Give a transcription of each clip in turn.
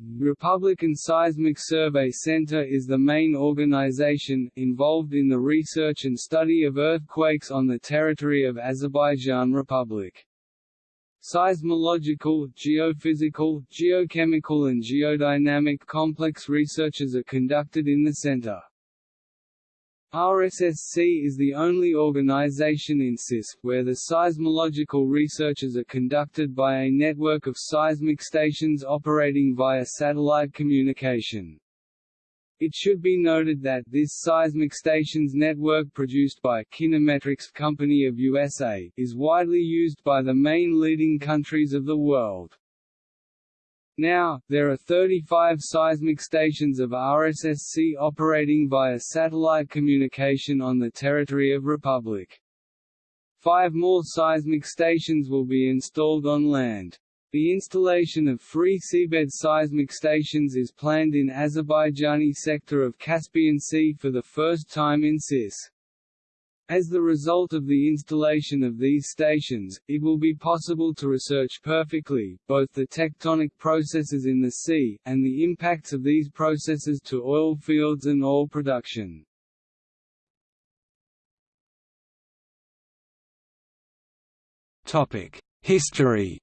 Republican Seismic Survey Center is the main organization, involved in the research and study of earthquakes on the territory of Azerbaijan Republic. Seismological, geophysical, geochemical and geodynamic complex researches are conducted in the center. RSSC is the only organization in CIS, where the seismological researches are conducted by a network of seismic stations operating via satellite communication. It should be noted that this seismic stations network produced by Kinemetrics Company of USA is widely used by the main leading countries of the world. Now, there are 35 seismic stations of RSSC operating via satellite communication on the territory of Republic. Five more seismic stations will be installed on land. The installation of free seabed seismic stations is planned in Azerbaijani sector of Caspian Sea for the first time in CIS. As the result of the installation of these stations, it will be possible to research perfectly, both the tectonic processes in the sea, and the impacts of these processes to oil fields and oil production. History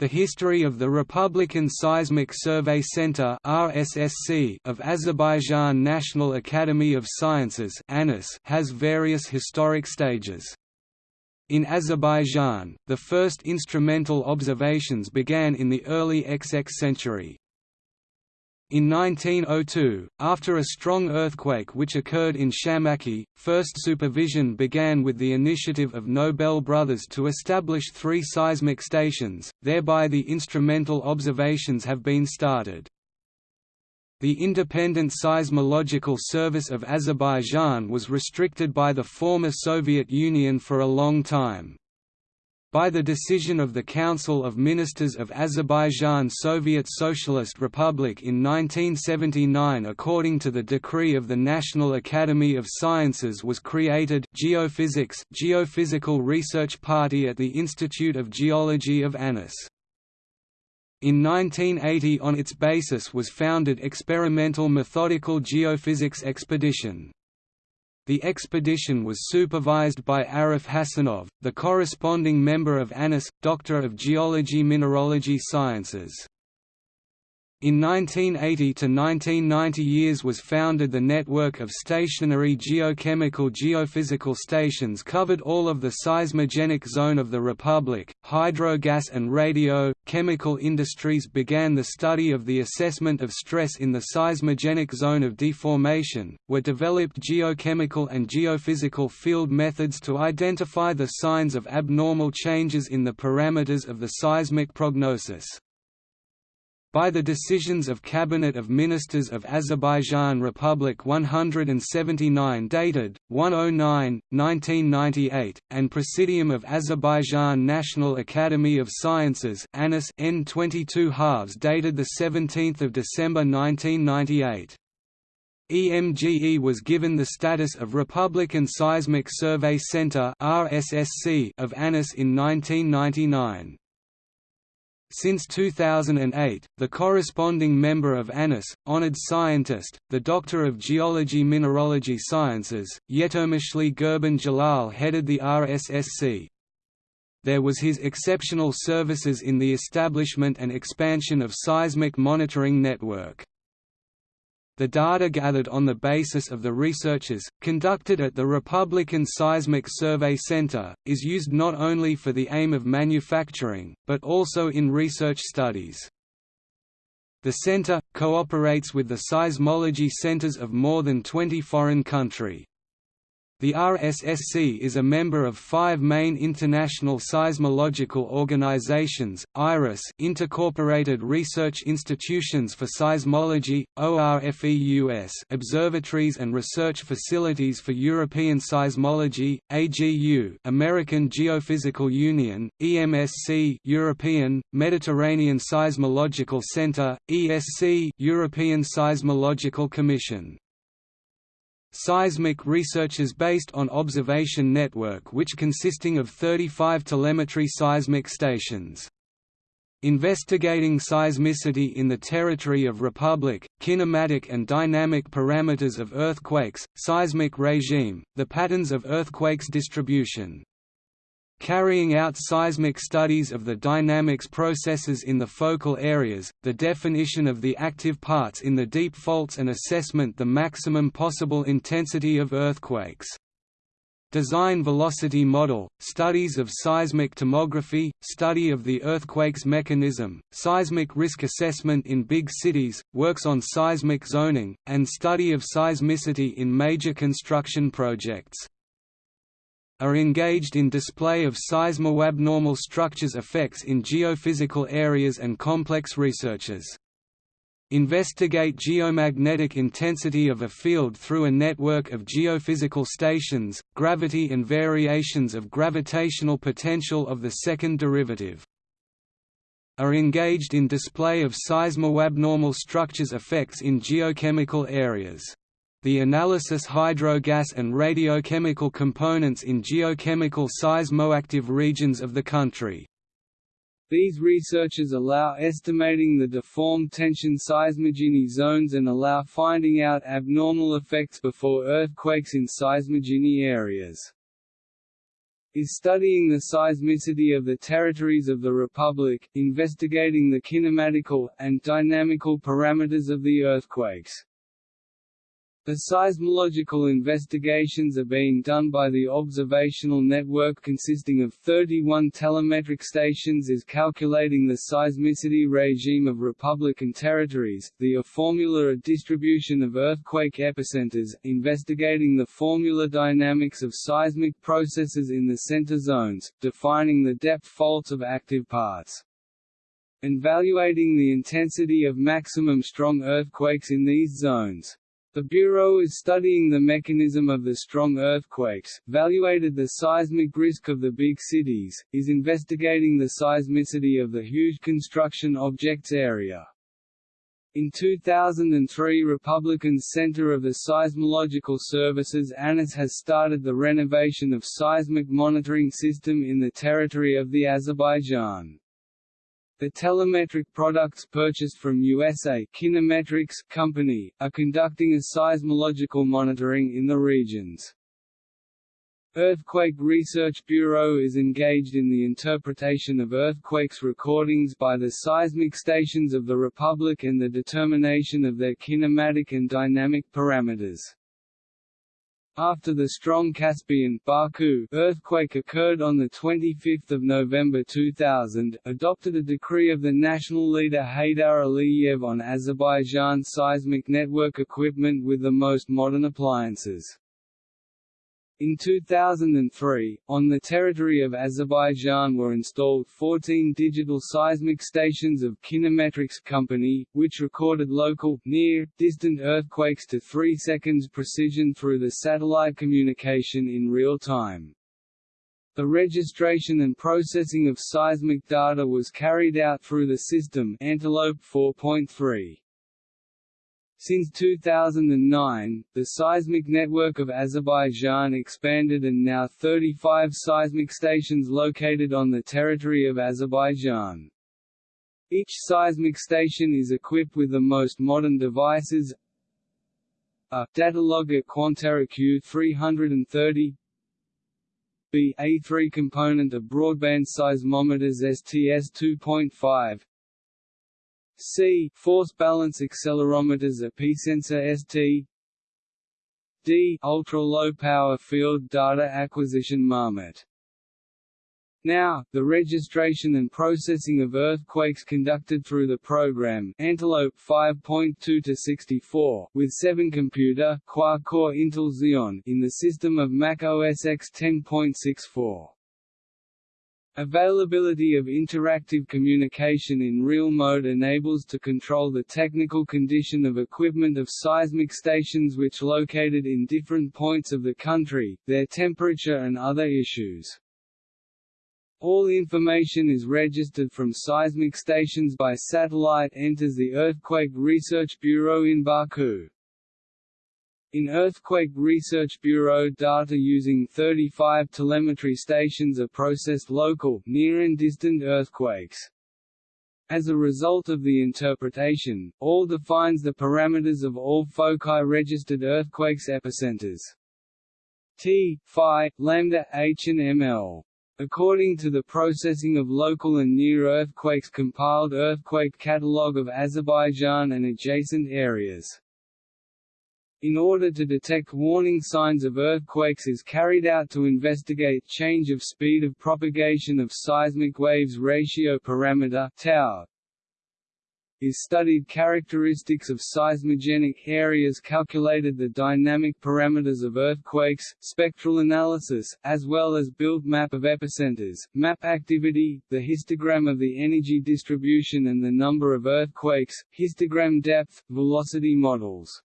The history of the Republican Seismic Survey Center of Azerbaijan National Academy of Sciences has various historic stages. In Azerbaijan, the first instrumental observations began in the early XX century. In 1902, after a strong earthquake which occurred in Shamakhi, first supervision began with the initiative of Nobel brothers to establish three seismic stations, thereby the instrumental observations have been started. The Independent Seismological Service of Azerbaijan was restricted by the former Soviet Union for a long time. By the decision of the Council of Ministers of Azerbaijan Soviet Socialist Republic in 1979 according to the decree of the National Academy of Sciences was created Geophysics Geophysical Research Party at the Institute of Geology of Anas. In 1980 on its basis was founded Experimental Methodical Geophysics Expedition. The expedition was supervised by Arif Hasanov, the corresponding member of ANIS, Doctor of Geology Mineralogy Sciences. In 1980 to 1990 years was founded the network of stationary geochemical geophysical stations covered all of the seismogenic zone of the Republic. Hydrogas and radio, chemical industries began the study of the assessment of stress in the seismogenic zone of deformation, were developed geochemical and geophysical field methods to identify the signs of abnormal changes in the parameters of the seismic prognosis by the decisions of Cabinet of Ministers of Azerbaijan Republic 179 dated, 109, 1998, and Presidium of Azerbaijan National Academy of Sciences ANIS N 22 halves dated 17 December 1998. EMGE was given the status of Republican Seismic Survey Center of ANIS in 1999. Since 2008, the corresponding member of ANIS, honored scientist, the Doctor of Geology Mineralogy Sciences, Yetirmishli Gurban Jalal headed the RSSC. There was his exceptional services in the establishment and expansion of seismic monitoring network. The data gathered on the basis of the researches, conducted at the Republican Seismic Survey Center, is used not only for the aim of manufacturing, but also in research studies. The center, cooperates with the seismology centers of more than 20 foreign country. The RSSC is a member of five main international seismological organizations, IRIS Incorporated Research Institutions for Seismology, ORFEUS Observatories and Research Facilities for European Seismology, AGU American Geophysical Union, EMSC European, Mediterranean Seismological Center, ESC European Seismological Commission Seismic research is based on observation network which consisting of 35 telemetry seismic stations. Investigating seismicity in the territory of Republic, kinematic and dynamic parameters of earthquakes, seismic regime, the patterns of earthquakes distribution. Carrying out seismic studies of the dynamics processes in the focal areas, the definition of the active parts in the deep faults and assessment the maximum possible intensity of earthquakes. Design velocity model, studies of seismic tomography, study of the earthquake's mechanism, seismic risk assessment in big cities, works on seismic zoning, and study of seismicity in major construction projects. Are engaged in display of seismo-abnormal structures effects in geophysical areas and complex researches. Investigate geomagnetic intensity of a field through a network of geophysical stations, gravity and variations of gravitational potential of the second derivative. Are engaged in display of seismo-abnormal structures effects in geochemical areas. The analysis hydrogas and radiochemical components in geochemical seismoactive regions of the country. These researches allow estimating the deformed tension seismogeny zones and allow finding out abnormal effects before earthquakes in seismogeny areas. Is studying the seismicity of the territories of the Republic, investigating the kinematical, and dynamical parameters of the earthquakes. The seismological investigations are being done by the observational network consisting of 31 telemetric stations is calculating the seismicity regime of Republican territories, the formula distribution of earthquake epicenters, investigating the formula dynamics of seismic processes in the center zones, defining the depth faults of active parts and evaluating the intensity of maximum strong earthquakes in these zones. The Bureau is studying the mechanism of the strong earthquakes, evaluated the seismic risk of the big cities, is investigating the seismicity of the huge construction objects area. In 2003 Republican's Center of the Seismological Services ANIS has started the renovation of seismic monitoring system in the territory of the Azerbaijan. The telemetric products purchased from USA Kinemetrics company, are conducting a seismological monitoring in the regions. Earthquake Research Bureau is engaged in the interpretation of earthquakes recordings by the seismic stations of the Republic and the determination of their kinematic and dynamic parameters. After the strong Caspian Baku earthquake occurred on 25 November 2000, adopted a decree of the national leader Heydar Aliyev on Azerbaijan seismic network equipment with the most modern appliances. In 2003, on the territory of Azerbaijan were installed 14 digital seismic stations of Kinemetrics Company, which recorded local, near, distant earthquakes to 3 seconds precision through the satellite communication in real time. The registration and processing of seismic data was carried out through the system Antelope 4.3. Since 2009, the seismic network of Azerbaijan expanded and now 35 seismic stations located on the territory of Azerbaijan. Each seismic station is equipped with the most modern devices. A Datalogger Quanterra Q330 B A3 component of broadband seismometers STS 2.5 C force balance accelerometers Epicensor ST D ultra low power field data acquisition Marmot now, the registration and processing of earthquakes conducted through the program Antelope 5.2 to 64 with 7 computer quad-core Intel Xeon in the system of Mac OS X 10.64. Availability of interactive communication in real mode enables to control the technical condition of equipment of seismic stations which located in different points of the country, their temperature and other issues. All information is registered from seismic stations by satellite enters the Earthquake Research Bureau in Baku. In Earthquake Research Bureau data using 35 telemetry stations are processed local, near and distant earthquakes. As a result of the interpretation, all defines the parameters of all foci registered earthquakes epicenters. T, phi, lambda, h and ml. According to the Processing of Local and Near Earthquakes compiled Earthquake Catalogue of Azerbaijan and adjacent areas. In order to detect warning signs of earthquakes is carried out to investigate change of speed of propagation of seismic waves ratio parameter tau, is studied characteristics of seismogenic areas calculated the dynamic parameters of earthquakes, spectral analysis, as well as built map of epicenters, map activity, the histogram of the energy distribution and the number of earthquakes, histogram depth, velocity models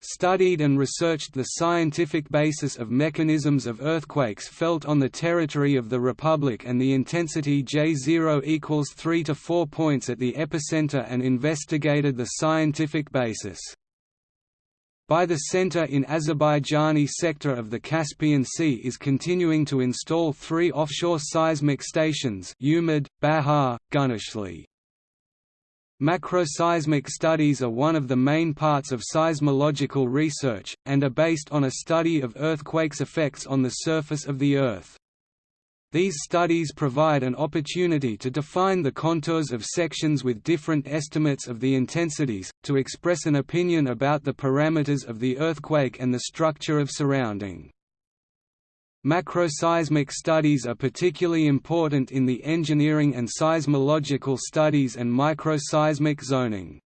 studied and researched the scientific basis of mechanisms of earthquakes felt on the territory of the Republic and the intensity J0 equals 3 to 4 points at the epicenter and investigated the scientific basis. By the center in Azerbaijani sector of the Caspian Sea is continuing to install three offshore seismic stations Umid, Bahar, Guneshli. Macroseismic studies are one of the main parts of seismological research, and are based on a study of earthquakes' effects on the surface of the Earth. These studies provide an opportunity to define the contours of sections with different estimates of the intensities, to express an opinion about the parameters of the earthquake and the structure of surrounding. Macroseismic studies are particularly important in the engineering and seismological studies and microseismic zoning.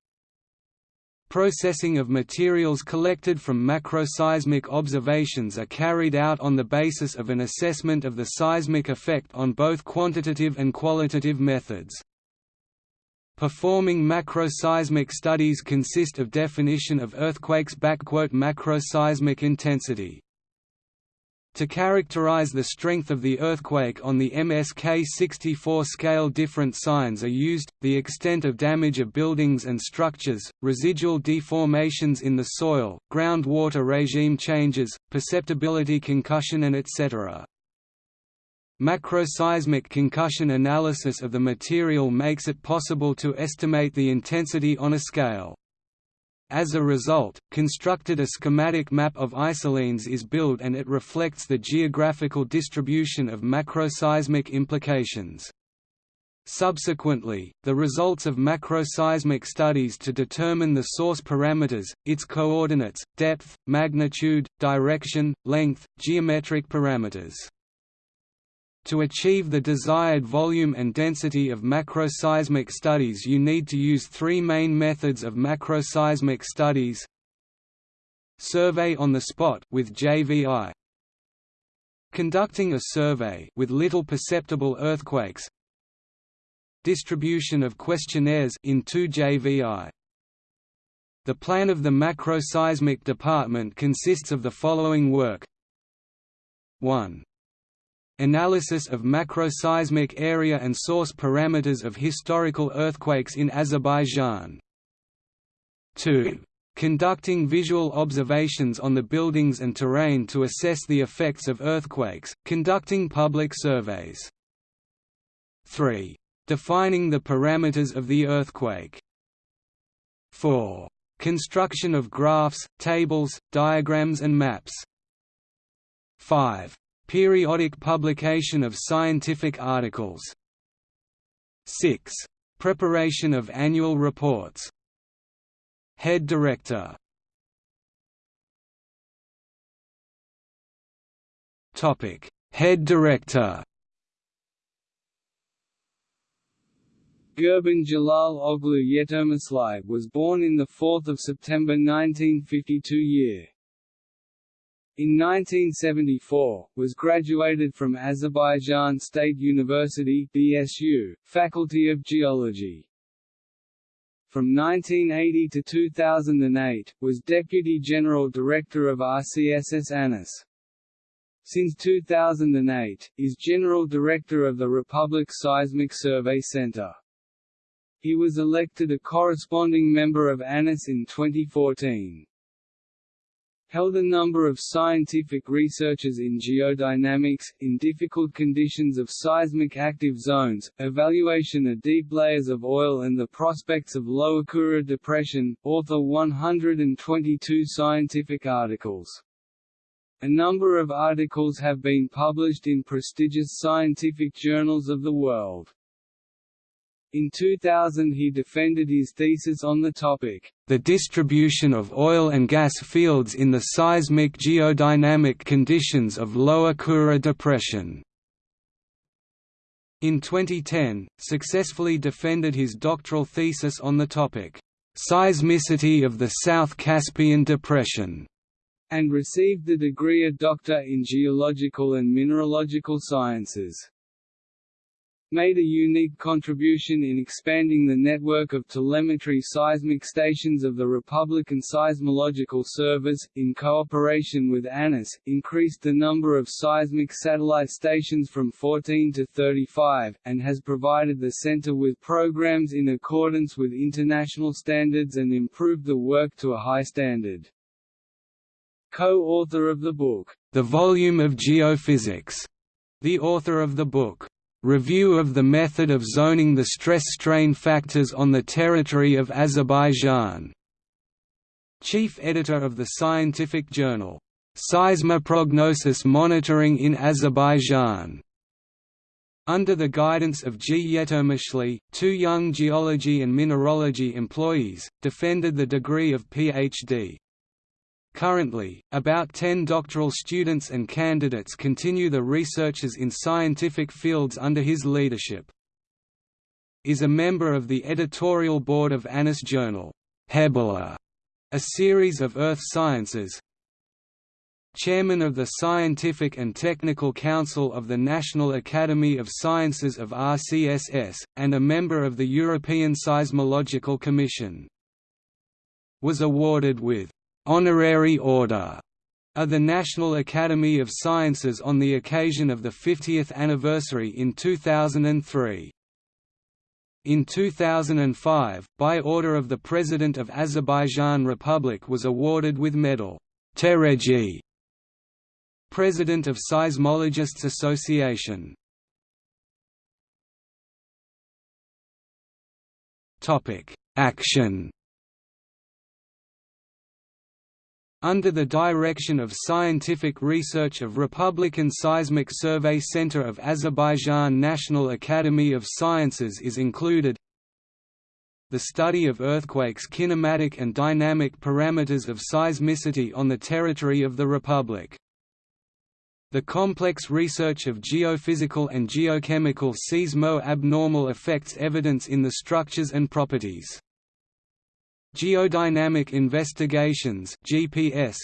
Processing of materials collected from macroseismic observations are carried out on the basis of an assessment of the seismic effect on both quantitative and qualitative methods. Performing macroseismic studies consist of definition of earthquakes macroseismic intensity to characterize the strength of the earthquake on the MSK-64 scale different signs are used, the extent of damage of buildings and structures, residual deformations in the soil, groundwater regime changes, perceptibility concussion and etc. Macroseismic concussion analysis of the material makes it possible to estimate the intensity on a scale. As a result, constructed a schematic map of isolines is built and it reflects the geographical distribution of macroseismic implications. Subsequently, the results of macroseismic studies to determine the source parameters, its coordinates, depth, magnitude, direction, length, geometric parameters. To achieve the desired volume and density of macroseismic studies you need to use three main methods of macroseismic studies. Survey on the spot with JVI Conducting a survey with little perceptible earthquakes. Distribution of questionnaires in 2 JVI The plan of the macroseismic department consists of the following work. 1 Analysis of macroseismic area and source parameters of historical earthquakes in Azerbaijan. 2. Conducting visual observations on the buildings and terrain to assess the effects of earthquakes, conducting public surveys. 3. Defining the parameters of the earthquake. 4. Construction of graphs, tables, diagrams and maps. 5. Periodic publication of scientific articles. 6. Preparation of annual reports. Head Director. Head Director. Gurban Jalal Oglu Yetirmishli was born in 4 September 1952 year. In 1974, was graduated from Azerbaijan State University BSU, Faculty of Geology. From 1980 to 2008, was Deputy General Director of RCSS ANIS. Since 2008, is General Director of the Republic Seismic Survey Center. He was elected a corresponding member of ANIS in 2014. Held a number of scientific researches in geodynamics, in difficult conditions of seismic active zones, evaluation of deep layers of oil and the prospects of Lower Kura depression, author 122 scientific articles. A number of articles have been published in prestigious scientific journals of the world. In 2000 he defended his thesis on the topic, "...the distribution of oil and gas fields in the seismic geodynamic conditions of Lower Kura Depression." In 2010, successfully defended his doctoral thesis on the topic, "...seismicity of the South Caspian Depression." and received the degree of Doctor in Geological and Mineralogical Sciences made a unique contribution in expanding the network of telemetry seismic stations of the Republican Seismological Service, in cooperation with ANICE, increased the number of seismic satellite stations from 14 to 35, and has provided the center with programs in accordance with international standards and improved the work to a high standard. Co-author of the book, The Volume of Geophysics, the author of the book, Review of the method of zoning the stress-strain factors on the territory of Azerbaijan. Chief editor of the scientific journal, Seismoprognosis Monitoring in Azerbaijan. Under the guidance of G. Yetirmishli, two young geology and mineralogy employees, defended the degree of Ph.D. Currently, about 10 doctoral students and candidates continue the researches in scientific fields under his leadership. Is a member of the editorial board of ANICE journal, Hebala, a series of earth sciences, Chairman of the Scientific and Technical Council of the National Academy of Sciences of RCSS, and a member of the European Seismological Commission. Was awarded with honorary order of the National Academy of Sciences on the occasion of the 50th anniversary in 2003. In 2005, by order of the President of Azerbaijan Republic was awarded with medal Taraggi, President of Seismologists Association. Action under the direction of scientific research of Republican Seismic Survey Center of Azerbaijan National Academy of Sciences is included the study of earthquakes kinematic and dynamic parameters of seismicity on the territory of the Republic. The complex research of geophysical and geochemical seismo-abnormal effects evidence in the structures and properties Geodynamic Investigations GPS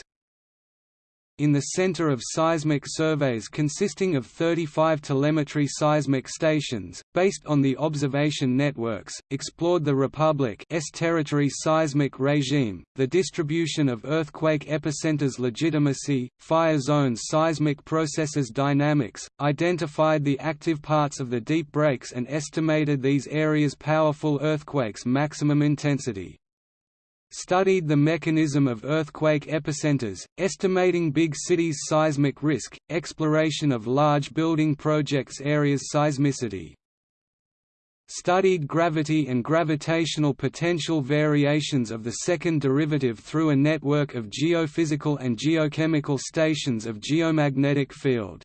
in the center of seismic surveys consisting of 35 telemetry seismic stations, based on the observation networks, explored the Republic's territory seismic regime, the distribution of earthquake epicenters legitimacy, fire zones seismic processes dynamics, identified the active parts of the deep breaks and estimated these areas' powerful earthquakes maximum intensity studied the mechanism of earthquake epicenters, estimating big cities' seismic risk, exploration of large building projects areas' seismicity. Studied gravity and gravitational potential variations of the second derivative through a network of geophysical and geochemical stations of geomagnetic field.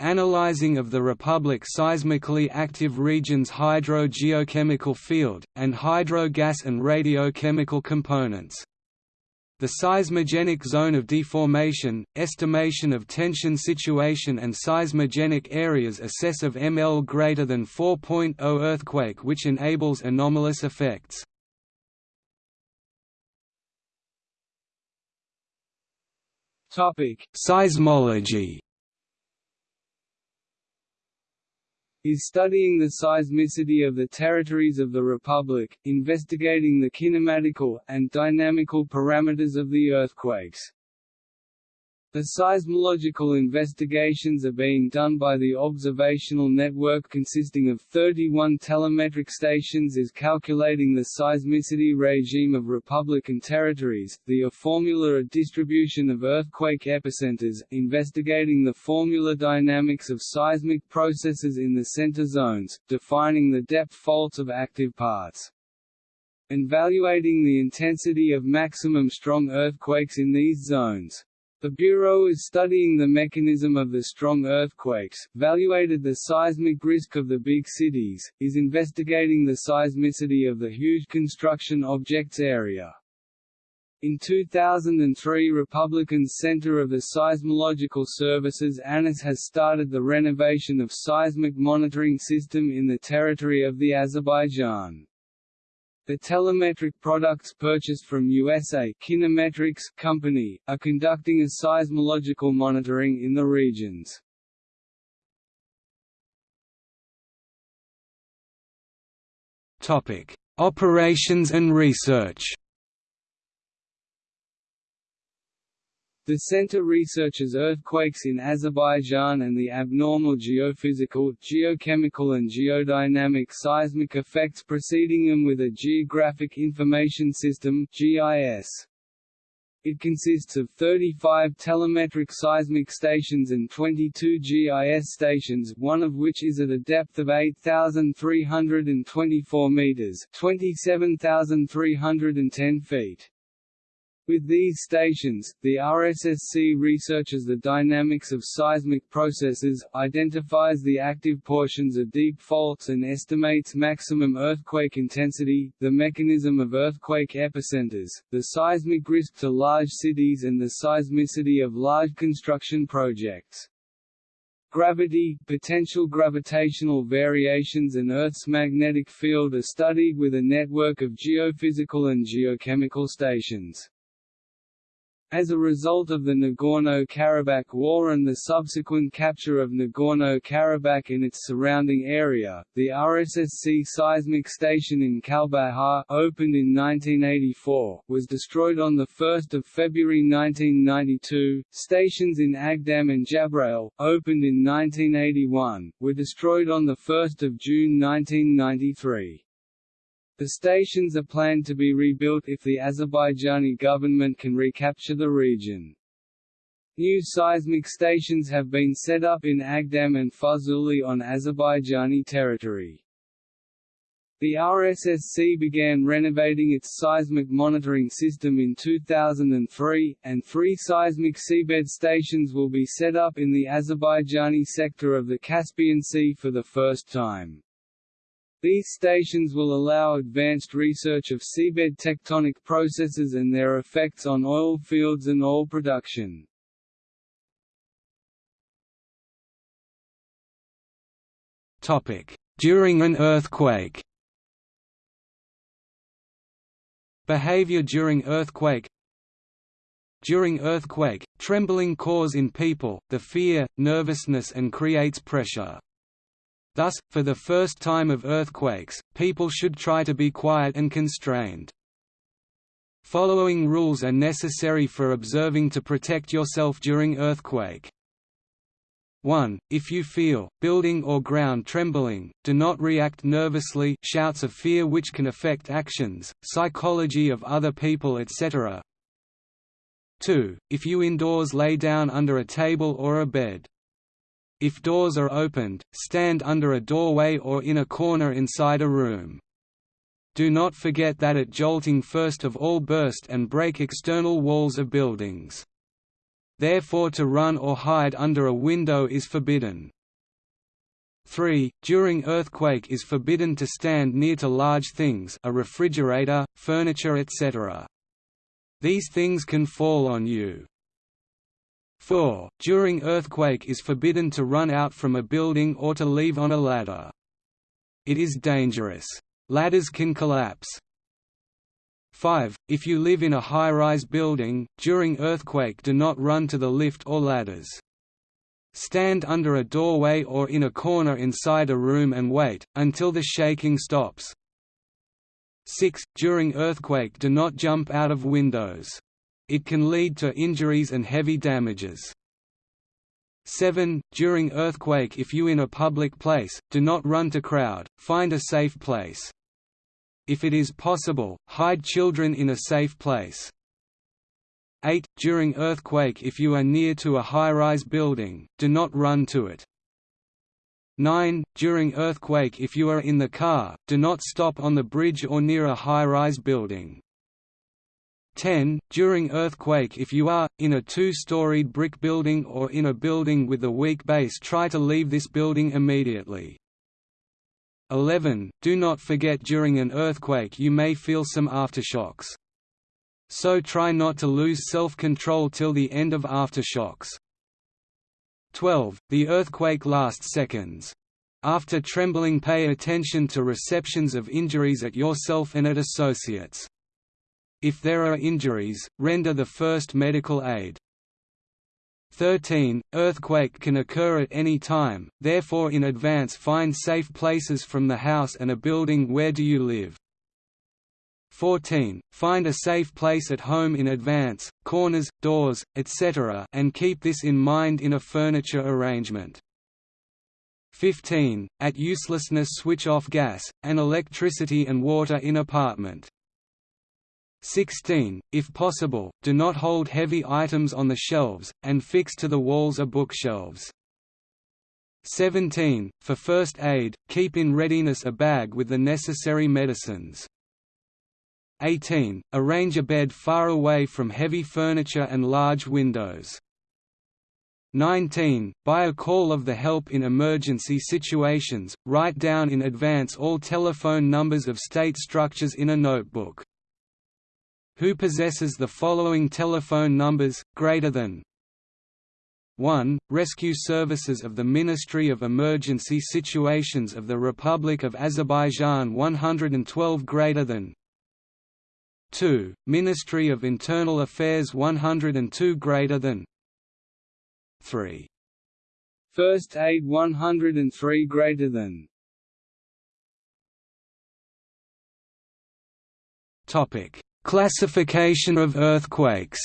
Analyzing of the Republic seismically active region's hydro-geochemical field, and hydro-gas and radiochemical components. The seismogenic zone of deformation, estimation of tension situation and seismogenic areas assess of ML greater than 4.0 earthquake which enables anomalous effects. Topic: Seismology is studying the seismicity of the territories of the Republic, investigating the kinematical, and dynamical parameters of the earthquakes. The seismological investigations are being done by the observational network consisting of 31 telemetric stations is calculating the seismicity regime of Republican territories, the a formula a distribution of earthquake epicenters, investigating the formula dynamics of seismic processes in the center zones, defining the depth faults of active parts and evaluating the intensity of maximum strong earthquakes in these zones. The Bureau is studying the mechanism of the strong earthquakes, evaluated the seismic risk of the big cities, is investigating the seismicity of the huge construction objects area. In 2003 Republican's Center of the Seismological Services ANIS has started the renovation of seismic monitoring system in the territory of the Azerbaijan. The telemetric products purchased from USA Kinemetrics company, are conducting a seismological monitoring in the regions. Operations and research The center researches earthquakes in Azerbaijan and the abnormal geophysical, geochemical and geodynamic seismic effects preceding them with a Geographic Information System GIS. It consists of 35 telemetric seismic stations and 22 GIS stations, one of which is at a depth of 8,324 meters (27,310 feet). With these stations, the RSSC researches the dynamics of seismic processes, identifies the active portions of deep faults and estimates maximum earthquake intensity, the mechanism of earthquake epicenters, the seismic risk to large cities and the seismicity of large construction projects. Gravity, potential gravitational variations and Earth's magnetic field are studied with a network of geophysical and geochemical stations. As a result of the Nagorno-Karabakh War and the subsequent capture of Nagorno-Karabakh and its surrounding area, the RSSC seismic station in Kalbajar opened in 1984, was destroyed on 1 February 1992. Stations in Agdam and Jabrail, opened in 1981, were destroyed on 1 June 1993. The stations are planned to be rebuilt if the Azerbaijani government can recapture the region. New seismic stations have been set up in Agdam and Fuzuli on Azerbaijani territory. The RSSC began renovating its seismic monitoring system in 2003, and three seismic seabed stations will be set up in the Azerbaijani sector of the Caspian Sea for the first time. These stations will allow advanced research of seabed tectonic processes and their effects on oil fields and oil production. During an earthquake Behavior during earthquake During earthquake, trembling cause in people, the fear, nervousness and creates pressure. Thus, for the first time of earthquakes, people should try to be quiet and constrained. Following rules are necessary for observing to protect yourself during earthquake. 1. If you feel, building or ground trembling, do not react nervously shouts of fear which can affect actions, psychology of other people etc. 2. If you indoors lay down under a table or a bed. If doors are opened, stand under a doorway or in a corner inside a room. Do not forget that at jolting first of all burst and break external walls of buildings. Therefore to run or hide under a window is forbidden. 3. During earthquake is forbidden to stand near to large things a refrigerator, furniture etc. These things can fall on you. 4. During earthquake is forbidden to run out from a building or to leave on a ladder. It is dangerous. Ladders can collapse. 5. If you live in a high-rise building, during earthquake do not run to the lift or ladders. Stand under a doorway or in a corner inside a room and wait, until the shaking stops. 6. During earthquake do not jump out of windows. It can lead to injuries and heavy damages. 7. During earthquake if you in a public place, do not run to crowd, find a safe place. If it is possible, hide children in a safe place. 8. During earthquake if you are near to a high-rise building, do not run to it. 9. During earthquake if you are in the car, do not stop on the bridge or near a high-rise building. 10. During earthquake if you are, in a two-storied brick building or in a building with a weak base try to leave this building immediately. 11. Do not forget during an earthquake you may feel some aftershocks. So try not to lose self-control till the end of aftershocks. 12. The earthquake lasts seconds. After trembling pay attention to receptions of injuries at yourself and at associates. If there are injuries, render the first medical aid. 13. Earthquake can occur at any time, therefore in advance find safe places from the house and a building where do you live. 14. Find a safe place at home in advance, corners, doors, etc. and keep this in mind in a furniture arrangement. 15. At uselessness switch off gas, and electricity and water in apartment. 16. If possible, do not hold heavy items on the shelves, and fix to the walls of bookshelves. 17. For first aid, keep in readiness a bag with the necessary medicines. 18. Arrange a bed far away from heavy furniture and large windows. 19. By a call of the help in emergency situations, write down in advance all telephone numbers of state structures in a notebook who possesses the following telephone numbers, greater than 1. Rescue Services of the Ministry of Emergency Situations of the Republic of Azerbaijan 112 greater than 2. Ministry of Internal Affairs 102 greater than 3. First Aid 103 greater than Topic Classification of earthquakes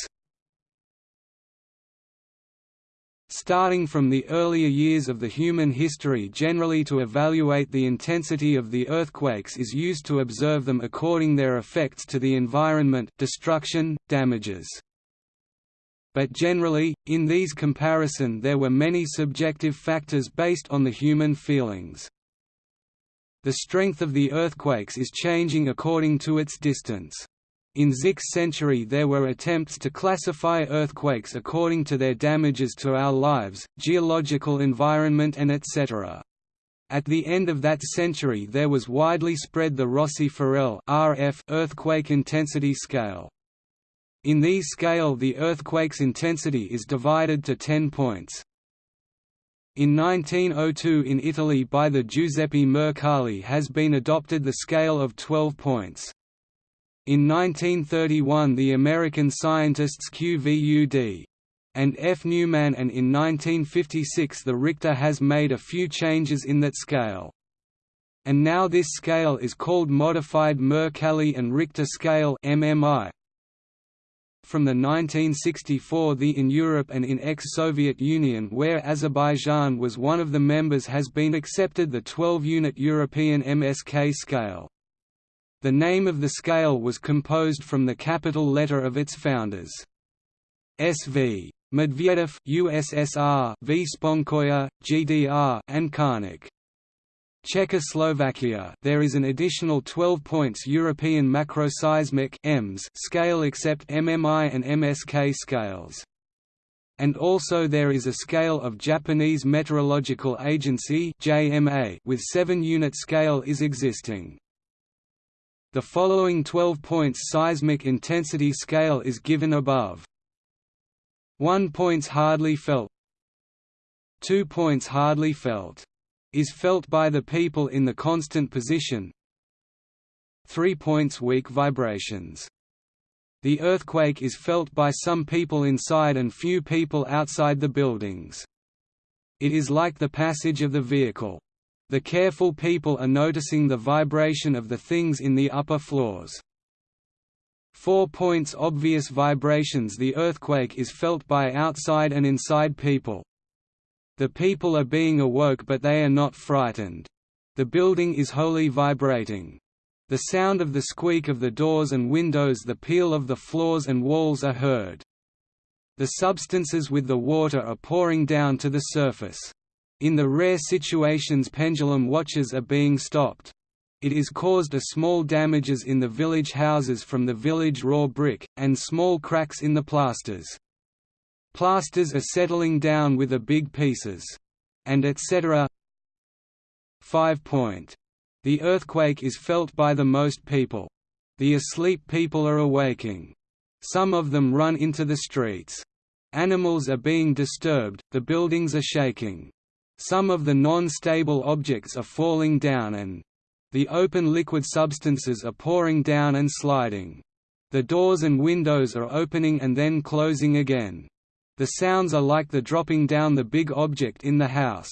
Starting from the earlier years of the human history generally to evaluate the intensity of the earthquakes is used to observe them according their effects to the environment destruction, damages. But generally, in these comparison there were many subjective factors based on the human feelings. The strength of the earthquakes is changing according to its distance. In 6th century there were attempts to classify earthquakes according to their damages to our lives, geological environment and etc. At the end of that century there was widely spread the Rossi-Forel earthquake intensity scale. In these scale the earthquake's intensity is divided to 10 points. In 1902 in Italy by the Giuseppe Mercalli has been adopted the scale of 12 points. In 1931 the American scientists QVUD and F. Neumann and in 1956 the Richter has made a few changes in that scale. And now this scale is called Modified Mercalli and Richter Scale MMI. From the 1964 the in Europe and in ex-Soviet Union where Azerbaijan was one of the members has been accepted the 12-unit European MSK scale. The name of the scale was composed from the capital letter of its founders. SV. Medvedev USSR, V. Sponheuer, GDR, and Karnik. Czechoslovakia there is an additional 12 points European macroseismic EMS scale except MMI and MSK scales. And also there is a scale of Japanese Meteorological Agency JMA with 7 unit scale is existing. The following 12 points seismic intensity scale is given above. 1 points hardly felt 2 points hardly felt. Is felt by the people in the constant position 3 points weak vibrations. The earthquake is felt by some people inside and few people outside the buildings. It is like the passage of the vehicle. The careful people are noticing the vibration of the things in the upper floors. 4 points Obvious vibrations The earthquake is felt by outside and inside people. The people are being awoke but they are not frightened. The building is wholly vibrating. The sound of the squeak of the doors and windows the peal of the floors and walls are heard. The substances with the water are pouring down to the surface. In the rare situations pendulum watches are being stopped. It is caused a small damages in the village houses from the village raw brick, and small cracks in the plasters. Plasters are settling down with the big pieces. And etc. 5 point. The earthquake is felt by the most people. The asleep people are awaking. Some of them run into the streets. Animals are being disturbed, the buildings are shaking. Some of the non-stable objects are falling down and, the open liquid substances are pouring down and sliding. The doors and windows are opening and then closing again. The sounds are like the dropping down the big object in the house.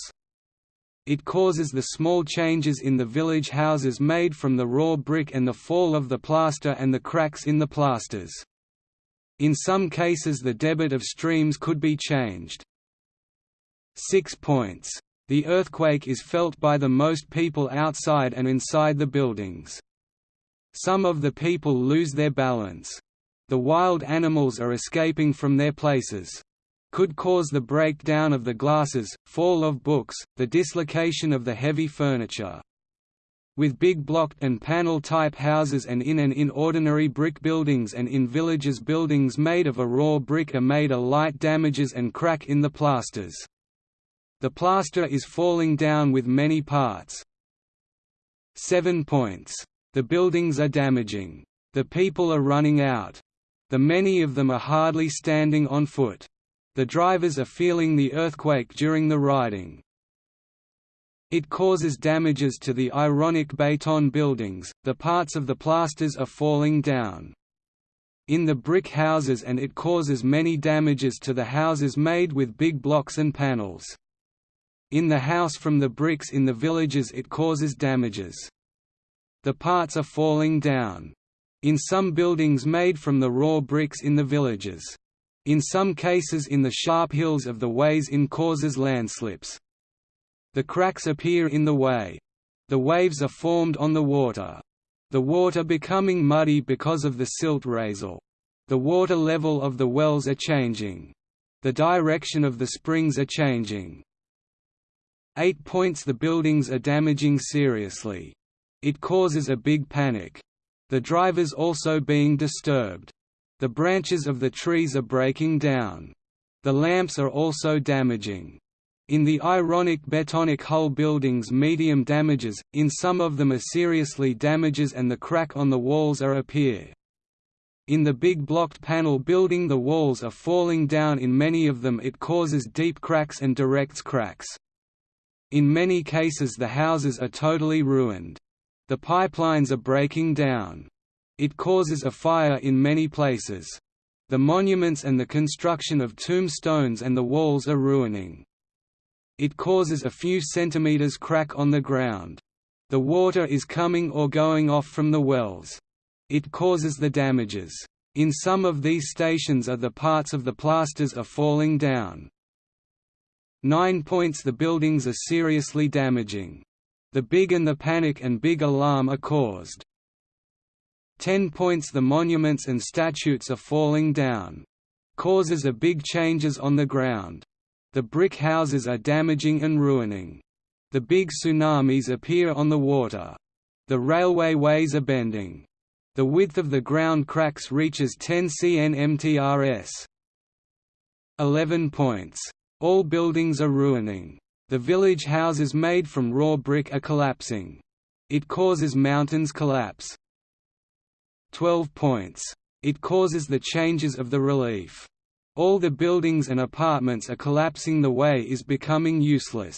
It causes the small changes in the village houses made from the raw brick and the fall of the plaster and the cracks in the plasters. In some cases the debit of streams could be changed. 6 points the earthquake is felt by the most people outside and inside the buildings. Some of the people lose their balance. The wild animals are escaping from their places. Could cause the breakdown of the glasses, fall of books, the dislocation of the heavy furniture. With big block and panel type houses and in and in ordinary brick buildings and in villages buildings made of a raw brick are made a light damages and crack in the plasters. The plaster is falling down with many parts. 7 points. The buildings are damaging. The people are running out. The many of them are hardly standing on foot. The drivers are feeling the earthquake during the riding. It causes damages to the ironic Béton buildings, the parts of the plasters are falling down. In the brick houses and it causes many damages to the houses made with big blocks and panels. In the house from the bricks in the villages it causes damages. The parts are falling down. In some buildings made from the raw bricks in the villages. In some cases in the sharp hills of the ways in causes landslips. The cracks appear in the way. The waves are formed on the water. The water becoming muddy because of the silt raisel. The water level of the wells are changing. The direction of the springs are changing. 8 points The buildings are damaging seriously. It causes a big panic. The drivers also being disturbed. The branches of the trees are breaking down. The lamps are also damaging. In the ironic Betonic hull buildings medium damages, in some of them are seriously damages and the crack on the walls are appear. In the big blocked panel building the walls are falling down in many of them it causes deep cracks and directs cracks. In many cases the houses are totally ruined. The pipelines are breaking down. It causes a fire in many places. The monuments and the construction of tombstones and the walls are ruining. It causes a few centimeters crack on the ground. The water is coming or going off from the wells. It causes the damages. In some of these stations are the parts of the plasters are falling down. 9 points The buildings are seriously damaging. The big and the panic and big alarm are caused. 10 points The monuments and statues are falling down. Causes are big changes on the ground. The brick houses are damaging and ruining. The big tsunamis appear on the water. The railway ways are bending. The width of the ground cracks reaches 10 cn mtrs. 11 points all buildings are ruining. The village houses made from raw brick are collapsing. It causes mountains collapse. 12 points. It causes the changes of the relief. All the buildings and apartments are collapsing the way is becoming useless.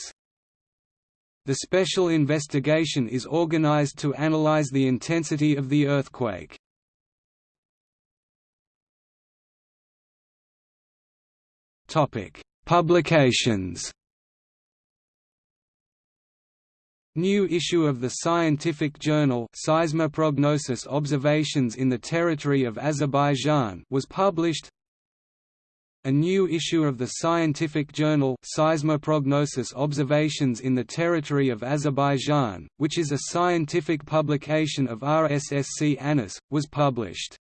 The special investigation is organized to analyze the intensity of the earthquake. Topic: Publications New issue of the scientific journal Seismoprognosis Observations in the Territory of Azerbaijan was published a new issue of the scientific journal Seismoprognosis Observations in the Territory of Azerbaijan, which is a scientific publication of RSSC ANAS, was published.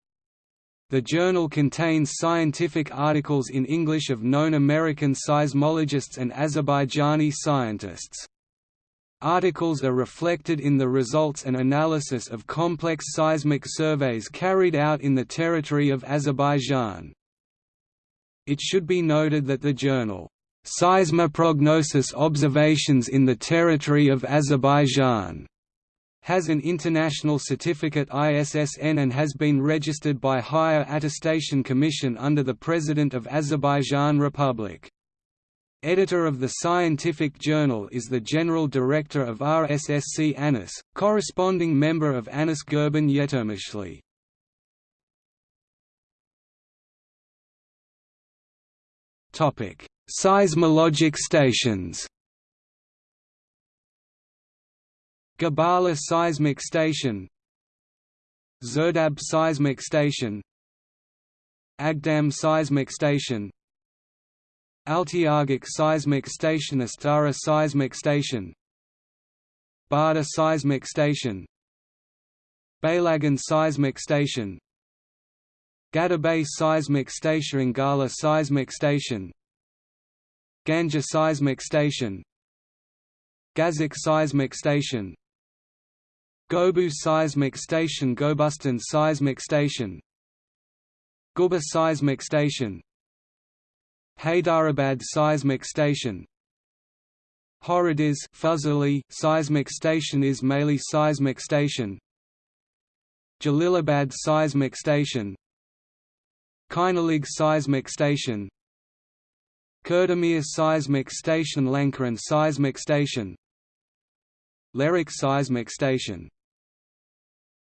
The journal contains scientific articles in English of known American seismologists and Azerbaijani scientists. Articles are reflected in the results and analysis of complex seismic surveys carried out in the territory of Azerbaijan. It should be noted that the journal, Seismoprognosis Observations in the Territory of Azerbaijan, has an international certificate ISSN and has been registered by Higher Attestation Commission under the President of Azerbaijan Republic. Editor of the scientific journal is the General Director of RSSC ANAS, corresponding member of ANAS Gurban Yetirmishli. Seismologic stations. Gabala Seismic Station Zerdab Seismic Station Agdam Seismic Station Altyargic Seismic Station Astara Seismic Station Barda Seismic Station Beylagan Seismic Station Gadabay Seismic Station Ngala Seismic Station Ganja Seismic Station Gazik Seismic Station Gobu Seismic Station Gobustan Seismic Station Guba Seismic Station Hyderabad Seismic Station Horadiz Fuzuli Seismic Station Ismaili Seismic Station Jalilabad Seismic Station Kainalig Seismic Station Kurdamir Seismic Station Lankaran Seismic Station Lerik Seismic Station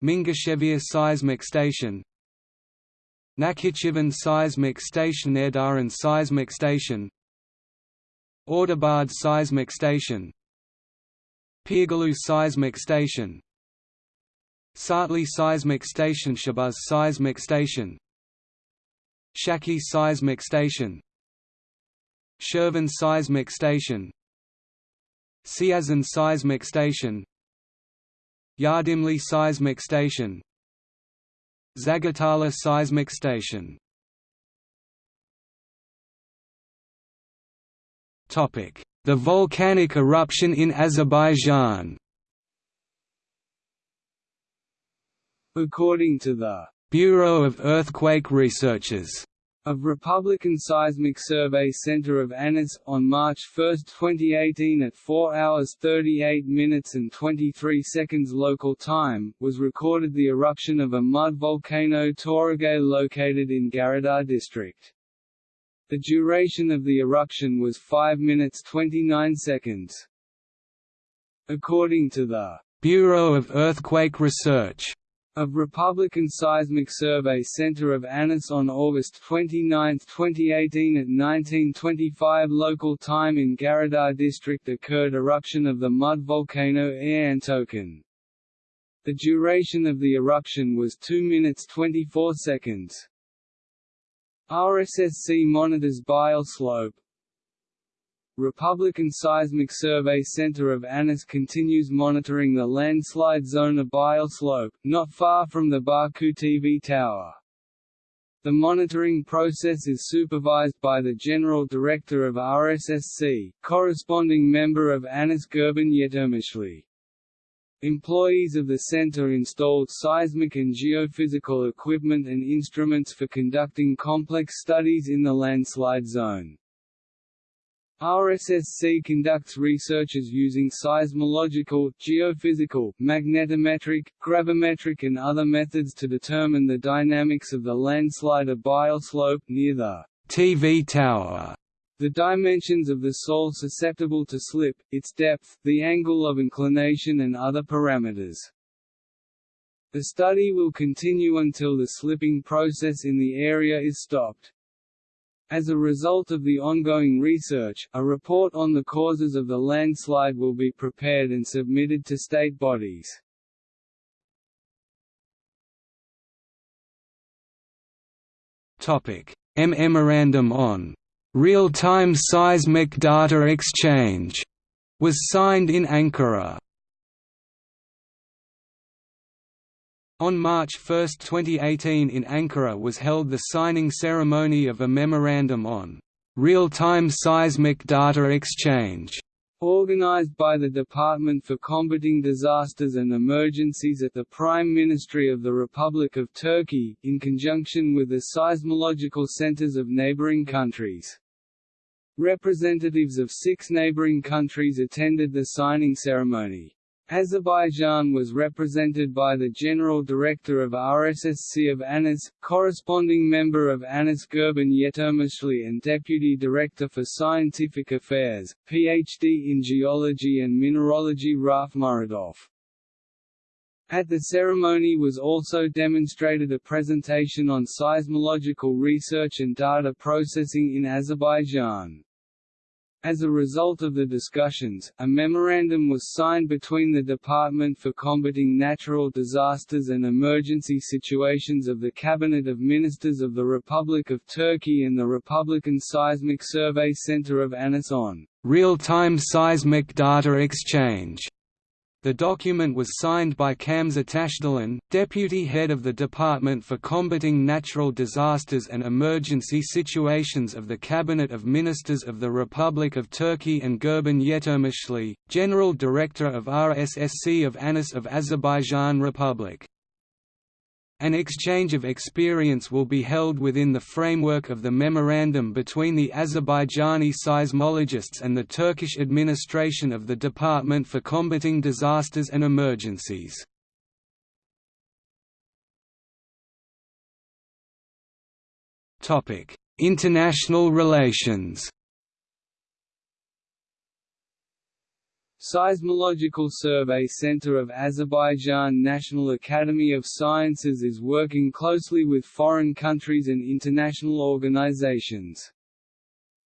Mingachevir Seismic Station. Nakhichevan Seismic Station Erdaran Seismic Station. Ordubad Seismic Station. Pirgulu Seismic Station. Sartli Seismic Station Shabaz Seismic Station. Shaki Seismic Station. Shirvan Seismic Station. Siazan Seismic Station Yardimli Seismic Station. Zagatala Seismic Station. The volcanic eruption in Azerbaijan. According to the Bureau of Earthquake Researches of Republican Seismic Survey Center of ANAS, on March 1, 2018 at 4 hours 38 minutes and 23 seconds local time, was recorded the eruption of a mud volcano Toragay located in Garidar district. The duration of the eruption was 5 minutes 29 seconds. According to the Bureau of Earthquake Research of Republican Seismic Survey Center of ANAS on August 29, 2018 at 1925 local time in Garidar district occurred eruption of the mud volcano Ayantokan. The duration of the eruption was 2 minutes 24 seconds. RSSC monitors Bayil slope, Republican Seismic Survey Center of ANAS continues monitoring the landslide zone of Bayil Slope, not far from the Baku TV tower. The monitoring process is supervised by the General Director of RSSC, corresponding member of ANAS Gurban Yetirmishli. Employees of the center installed seismic and geophysical equipment and instruments for conducting complex studies in the landslide zone. RSSC conducts researches using seismological, geophysical, magnetometric, gravimetric and other methods to determine the dynamics of the landslide of Bayil slope near the TV tower, the dimensions of the soil susceptible to slip, its depth, the angle of inclination and other parameters. The study will continue until the slipping process in the area is stopped. As a result of the ongoing research, a report on the causes of the landslide will be prepared and submitted to state bodies. A Memorandum on real-time seismic data exchange was signed in Ankara. On March 1, 2018 in Ankara was held the signing ceremony of a memorandum on real-time seismic data exchange organized by the Department for Combating Disasters and Emergencies at the Prime Ministry of the Republic of Turkey, in conjunction with the seismological centers of neighboring countries. Representatives of six neighboring countries attended the signing ceremony. Azerbaijan was represented by the General Director of RSSC of ANAS, corresponding member of ANAS Gurban Yetirmishli and Deputy Director for Scientific Affairs, Ph.D. in Geology and Mineralogy Raf Muradov. At the ceremony was also demonstrated a presentation on seismological research and data processing in Azerbaijan. As a result of the discussions, a memorandum was signed between the Department for Combating Natural Disasters and Emergency Situations of the Cabinet of Ministers of the Republic of Turkey and the Republican Seismic Survey Center of ANAS real-time seismic data exchange the document was signed by Hamza Tashdelen, deputy head of the Department for Combating Natural Disasters and Emergency Situations of the Cabinet of Ministers of the Republic of Turkey and Gurban Yetirmishli, general director of RSSC of ANAS of Azerbaijan Republic. An exchange of experience will be held within the framework of the memorandum between the Azerbaijani seismologists and the Turkish administration of the Department for Combating Disasters and Emergencies. International relations Seismological Survey Center of Azerbaijan National Academy of Sciences is working closely with foreign countries and international organizations.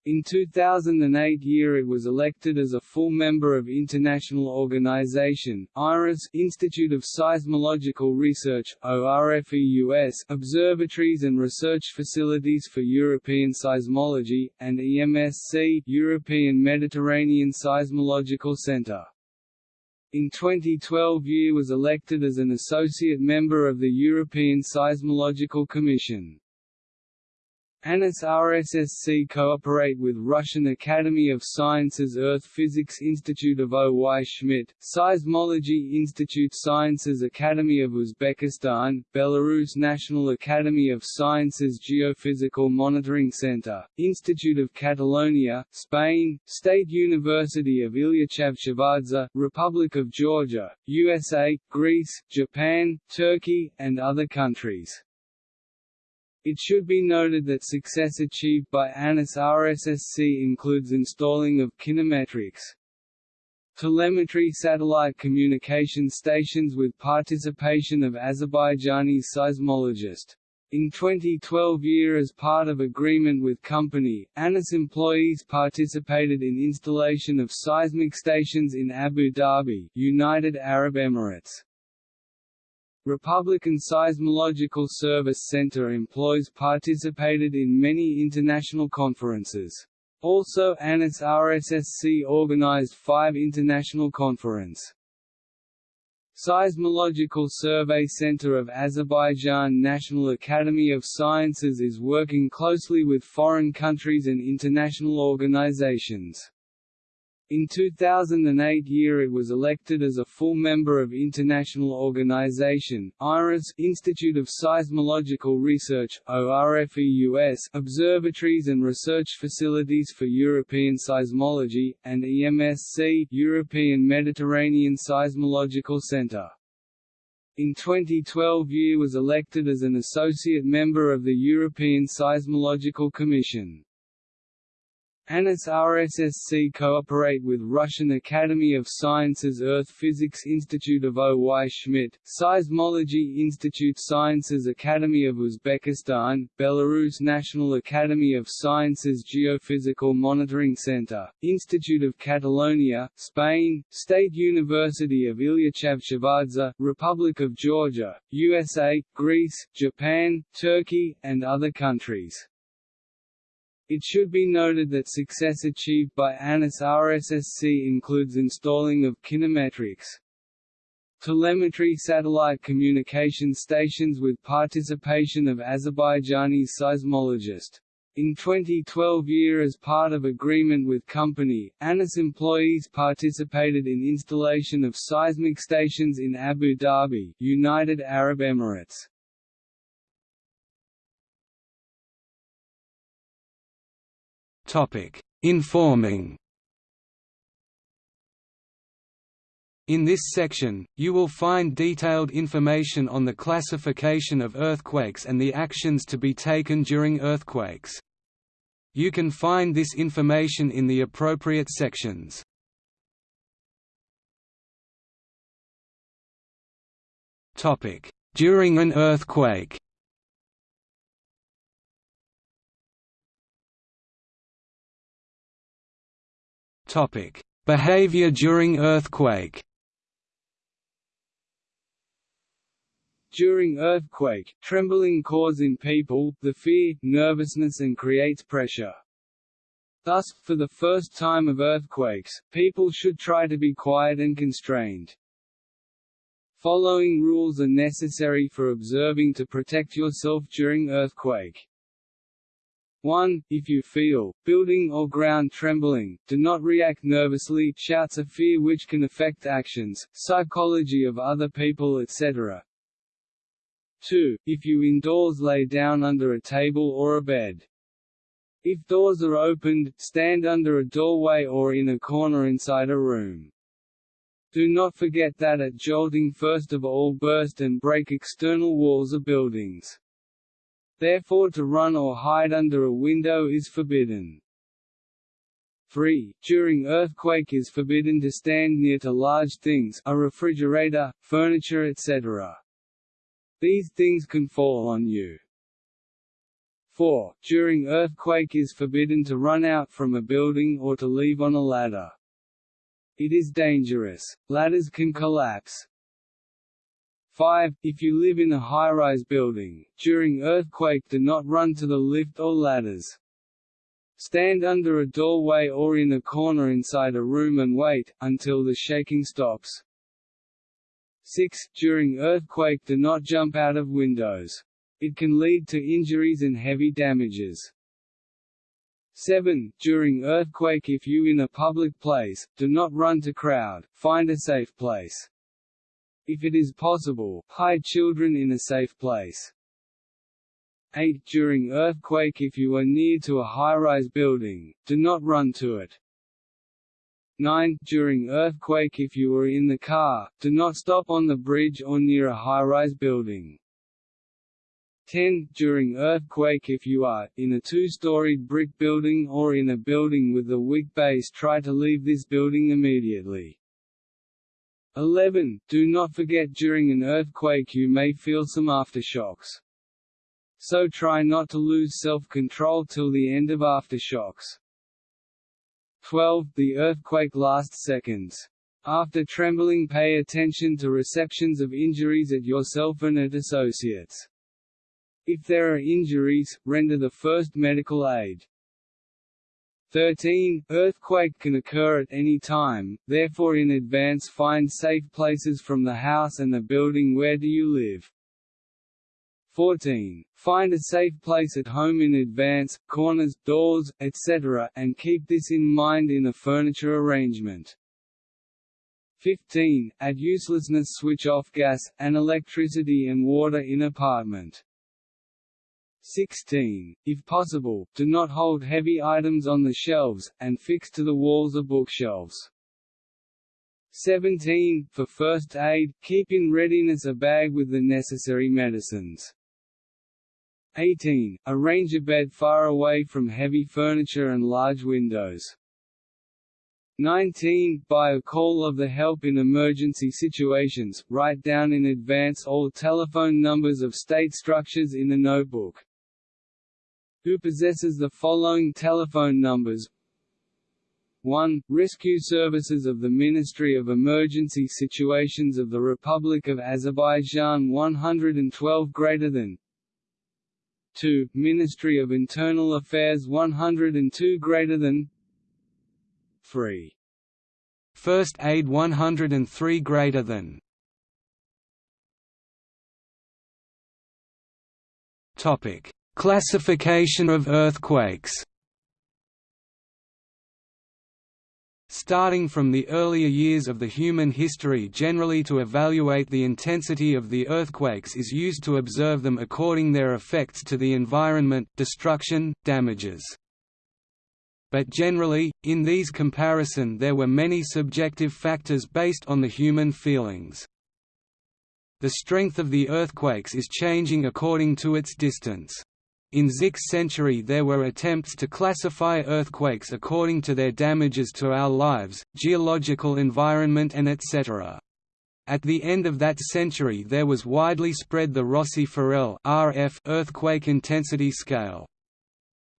In 2008 year it was elected as a full member of international organization, IRIS Institute of Seismological Research ORFEUS, Observatories and Research Facilities for European Seismology, and EMSC European Mediterranean Seismological Center. In 2012 year was elected as an associate member of the European Seismological Commission. ANAS RSSC cooperate with Russian Academy of Sciences Earth Physics Institute of O. Y. Schmidt, Seismology Institute Sciences Academy of Uzbekistan, Belarus National Academy of Sciences Geophysical Monitoring Center, Institute of Catalonia, Spain, State University of Ilyich Republic of Georgia, USA, Greece, Japan, Turkey, and other countries. It should be noted that success achieved by ANAS RSSC includes installing of kinemetrics, telemetry satellite communication stations with participation of Azerbaijani seismologist. In 2012 year as part of agreement with company, ANAS employees participated in installation of seismic stations in Abu Dhabi, United Arab Emirates. Republican Seismological Service Center employees participated in many international conferences. Also ANAS RSSC organized five international conference. Seismological Survey Center of Azerbaijan National Academy of Sciences is working closely with foreign countries and international organizations. In 2008 year it was elected as a full member of international organization, IRIS Institute of Seismological Research ORFEUS, Observatories and Research Facilities for European Seismology, and EMSC European Mediterranean Seismological Center. In 2012 year was elected as an associate member of the European Seismological Commission. ANAS RSSC cooperate with Russian Academy of Sciences Earth Physics Institute of O.Y. Schmidt, Seismology Institute Sciences Academy of Uzbekistan, Belarus National Academy of Sciences Geophysical Monitoring Center, Institute of Catalonia, Spain, State University of Ilyich Republic of Georgia, USA, Greece, Japan, Turkey, and other countries. It should be noted that success achieved by ANAS RSSC includes installing of kinemetrics, telemetry satellite communication stations with participation of Azerbaijani seismologist. In 2012 year as part of agreement with company, ANAS employees participated in installation of seismic stations in Abu Dhabi, United Arab Emirates. Informing. In this section, you will find detailed information on the classification of earthquakes and the actions to be taken during earthquakes. You can find this information in the appropriate sections. During an earthquake Topic: Behavior during earthquake. During earthquake, trembling causes in people, the fear, nervousness and creates pressure. Thus, for the first time of earthquakes, people should try to be quiet and constrained. Following rules are necessary for observing to protect yourself during earthquake. 1. If you feel, building or ground trembling, do not react nervously shouts of fear which can affect actions, psychology of other people etc. 2. If you indoors lay down under a table or a bed. If doors are opened, stand under a doorway or in a corner inside a room. Do not forget that at jolting first of all burst and break external walls of buildings. Therefore to run or hide under a window is forbidden. 3. During earthquake is forbidden to stand near to large things a refrigerator, furniture etc. These things can fall on you. 4. During earthquake is forbidden to run out from a building or to leave on a ladder. It is dangerous. Ladders can collapse. 5. If you live in a high-rise building, during earthquake do not run to the lift or ladders. Stand under a doorway or in a corner inside a room and wait, until the shaking stops. 6. During earthquake do not jump out of windows. It can lead to injuries and heavy damages. 7. During earthquake if you in a public place, do not run to crowd, find a safe place. If it is possible, hide children in a safe place. 8. During earthquake if you are near to a high-rise building, do not run to it. 9. During earthquake if you are in the car, do not stop on the bridge or near a high-rise building. 10. During earthquake if you are, in a two-storied brick building or in a building with a weak base try to leave this building immediately. 11. Do not forget during an earthquake you may feel some aftershocks. So try not to lose self-control till the end of aftershocks. 12. The earthquake lasts seconds. After trembling pay attention to receptions of injuries at yourself and at associates. If there are injuries, render the first medical aid. 13. Earthquake can occur at any time, therefore in advance find safe places from the house and the building where do you live. 14. Find a safe place at home in advance, corners, doors, etc., and keep this in mind in a furniture arrangement. 15. At uselessness switch off gas, and electricity and water in apartment. 16. If possible, do not hold heavy items on the shelves, and fix to the walls of bookshelves. 17. For first aid, keep in readiness a bag with the necessary medicines. 18. Arrange a bed far away from heavy furniture and large windows. 19. By a call of the help in emergency situations, write down in advance all telephone numbers of state structures in the notebook. Who possesses the following telephone numbers 1. Rescue Services of the Ministry of Emergency Situations of the Republic of Azerbaijan 112 greater than 2. Ministry of Internal Affairs 102 greater than 3. First Aid 103 greater than Topic: Classification of earthquakes. Starting from the earlier years of the human history generally to evaluate the intensity of the earthquakes is used to observe them according their effects to the environment, destruction, damages but generally, in these comparison there were many subjective factors based on the human feelings. The strength of the earthquakes is changing according to its distance. In 6th century there were attempts to classify earthquakes according to their damages to our lives, geological environment and etc. At the end of that century there was widely spread the Rossi-Forel earthquake intensity scale.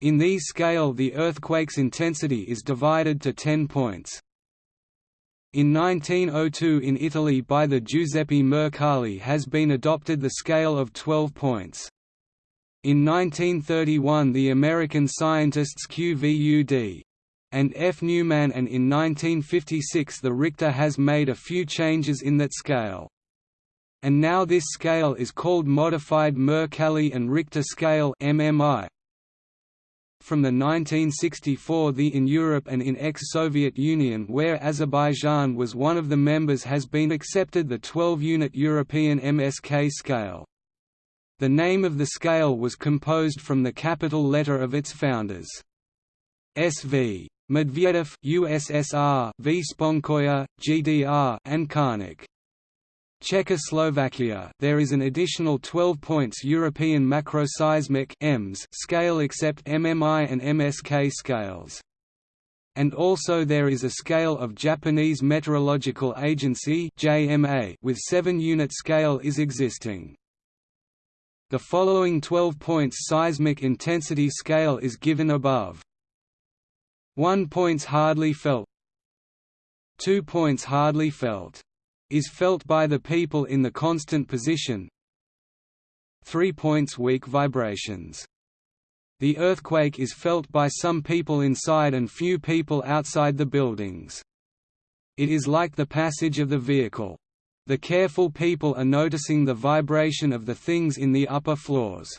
In these scale the earthquake's intensity is divided to 10 points. In 1902 in Italy by the Giuseppe Mercalli has been adopted the scale of 12 points. In 1931 the American scientists QVUD and F. Neumann and in 1956 the Richter has made a few changes in that scale. And now this scale is called Modified Mercalli and Richter Scale MMI, from the 1964 the in Europe and in ex-Soviet Union where Azerbaijan was one of the members has been accepted the 12-unit European MSK scale. The name of the scale was composed from the capital letter of its founders. SV. Medvedev USSR, V. Sponheuer, GDR, and Karnik. Czechoslovakia there is an additional 12 points European macroseismic EMS scale except MMI and MSK scales. And also there is a scale of Japanese Meteorological Agency JMA with 7-unit scale is existing. The following 12 points seismic intensity scale is given above. 1 points hardly felt 2 points hardly felt is felt by the people in the constant position 3 points weak vibrations. The earthquake is felt by some people inside and few people outside the buildings. It is like the passage of the vehicle. The careful people are noticing the vibration of the things in the upper floors.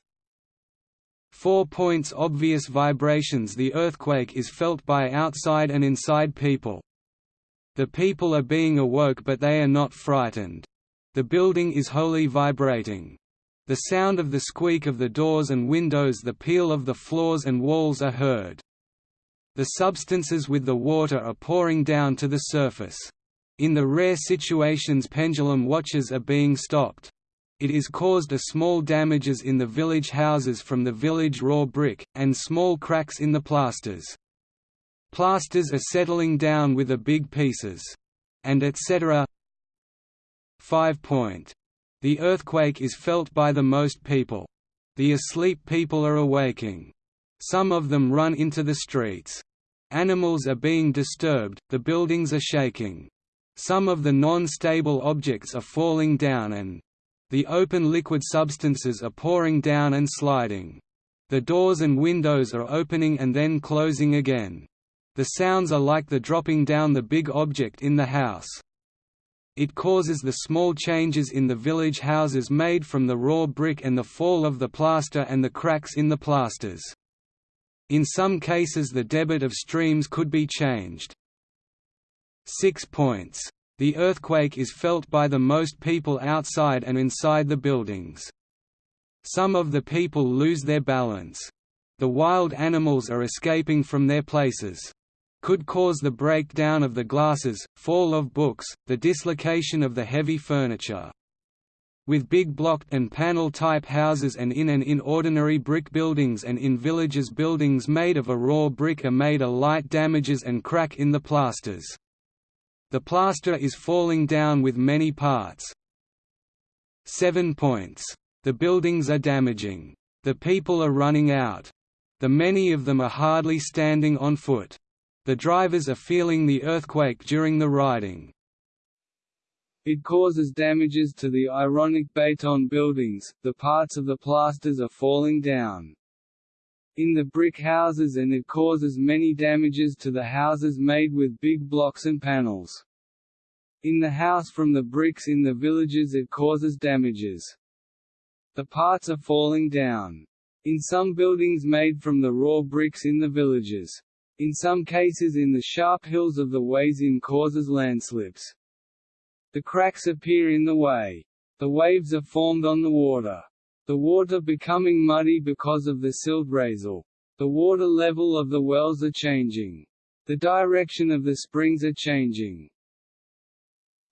4 points obvious vibrations The earthquake is felt by outside and inside people. The people are being awoke but they are not frightened. The building is wholly vibrating. The sound of the squeak of the doors and windows the peel of the floors and walls are heard. The substances with the water are pouring down to the surface. In the rare situations pendulum watches are being stopped. It is caused a small damages in the village houses from the village raw brick, and small cracks in the plasters. Plasters are settling down with the big pieces. And etc. 5 point. The earthquake is felt by the most people. The asleep people are awaking. Some of them run into the streets. Animals are being disturbed, the buildings are shaking. Some of the non-stable objects are falling down and the open liquid substances are pouring down and sliding. The doors and windows are opening and then closing again. The sounds are like the dropping down the big object in the house. It causes the small changes in the village houses made from the raw brick and the fall of the plaster and the cracks in the plasters. In some cases the debit of streams could be changed. 6 points. The earthquake is felt by the most people outside and inside the buildings. Some of the people lose their balance. The wild animals are escaping from their places could cause the breakdown of the glasses, fall of books, the dislocation of the heavy furniture. with big block and panel-type houses and in and in ordinary brick buildings and in villages buildings made of a raw brick are made a light damages and crack in the plasters. The plaster is falling down with many parts. 7 points. The buildings are damaging. The people are running out. The many of them are hardly standing on foot. The drivers are feeling the earthquake during the riding. It causes damages to the ironic Beton buildings, the parts of the plasters are falling down. In the brick houses and it causes many damages to the houses made with big blocks and panels. In the house from the bricks in the villages it causes damages. The parts are falling down. In some buildings made from the raw bricks in the villages. In some cases in the sharp hills of the ways in causes landslips. The cracks appear in the way. The waves are formed on the water. The water becoming muddy because of the silt raisel. The water level of the wells are changing. The direction of the springs are changing.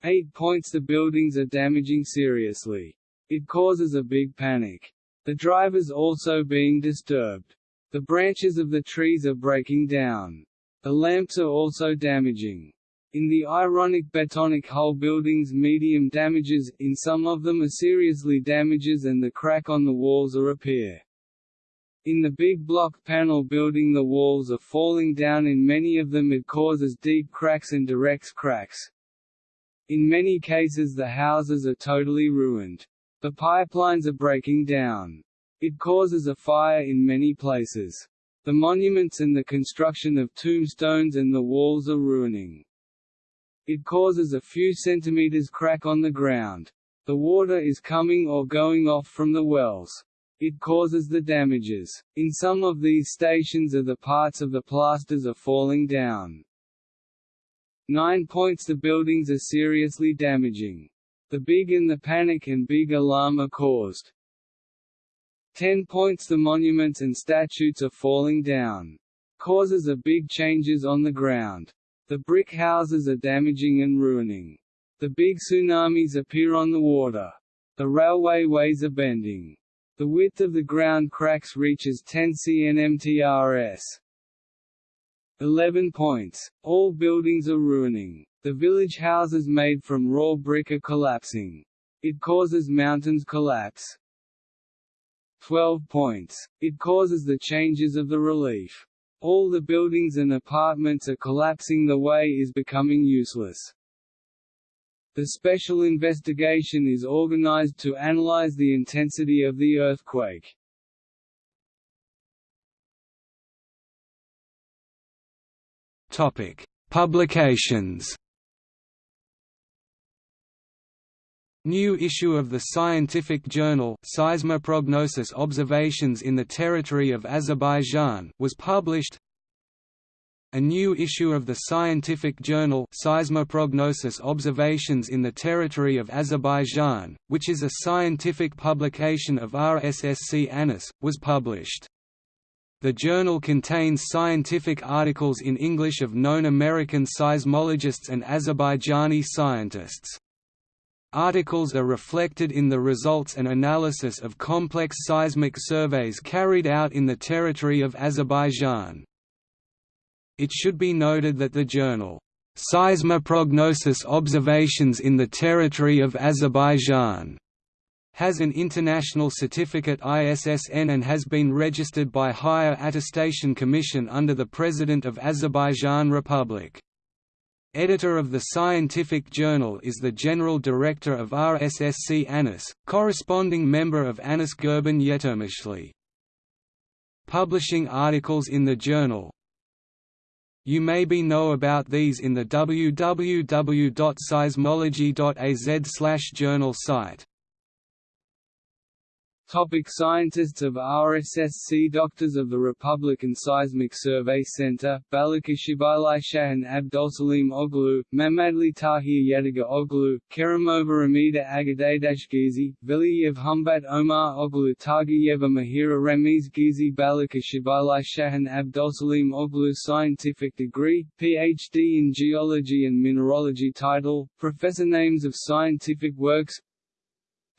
8 points The buildings are damaging seriously. It causes a big panic. The drivers also being disturbed. The branches of the trees are breaking down. The lamps are also damaging. In the ironic Betonic hull buildings medium damages, in some of them are seriously damages and the crack on the walls are appear. In the big block panel building the walls are falling down in many of them it causes deep cracks and directs cracks. In many cases the houses are totally ruined. The pipelines are breaking down. It causes a fire in many places. The monuments and the construction of tombstones and the walls are ruining. It causes a few centimeters crack on the ground. The water is coming or going off from the wells. It causes the damages. In some of these stations are the parts of the plasters are falling down. 9 points The buildings are seriously damaging. The big and the panic and big alarm are caused. 10 points The monuments and statues are falling down. Causes are big changes on the ground. The brick houses are damaging and ruining. The big tsunamis appear on the water. The railway ways are bending. The width of the ground cracks reaches 10 cnmtrs. 11 points. All buildings are ruining. The village houses made from raw brick are collapsing. It causes mountains collapse. 12 points. It causes the changes of the relief. All the buildings and apartments are collapsing the way is becoming useless. The special investigation is organized to analyze the intensity of the earthquake. Topic: Publications. New issue of the scientific journal Seismoprognosis Observations in the Territory of Azerbaijan was published. A new issue of the scientific journal Seismoprognosis Observations in the Territory of Azerbaijan, which is a scientific publication of RSSC ANAS, was published. The journal contains scientific articles in English of known American seismologists and Azerbaijani scientists. Articles are reflected in the results and analysis of complex seismic surveys carried out in the territory of Azerbaijan. It should be noted that the journal, Seismoprognosis Observations in the Territory of Azerbaijan, has an international certificate ISSN and has been registered by Higher Attestation Commission under the President of Azerbaijan Republic. Editor of the scientific journal is the General Director of RSSC ANAS, corresponding member of ANAS Gurban Yetirmishli. Publishing articles in the journal You may be know about these in the www.seismology.az journal site. Topic scientists of RSSC Doctors of the Republican Seismic Survey Center, Balıkeshirbirliği Shahan Abdolsalim Oglu, Mamadli Tahir Yadigar Oglu, Kerimova Amida Agadadash Gizi, Veliyev Humbat Omar Oglu Targiyeva Mahira Ramiz Gizi Balıkeshirbirliği Shahan Abdolsalim Oglu Scientific degree, Ph.D. in Geology and Mineralogy Title, Professor Names of Scientific Works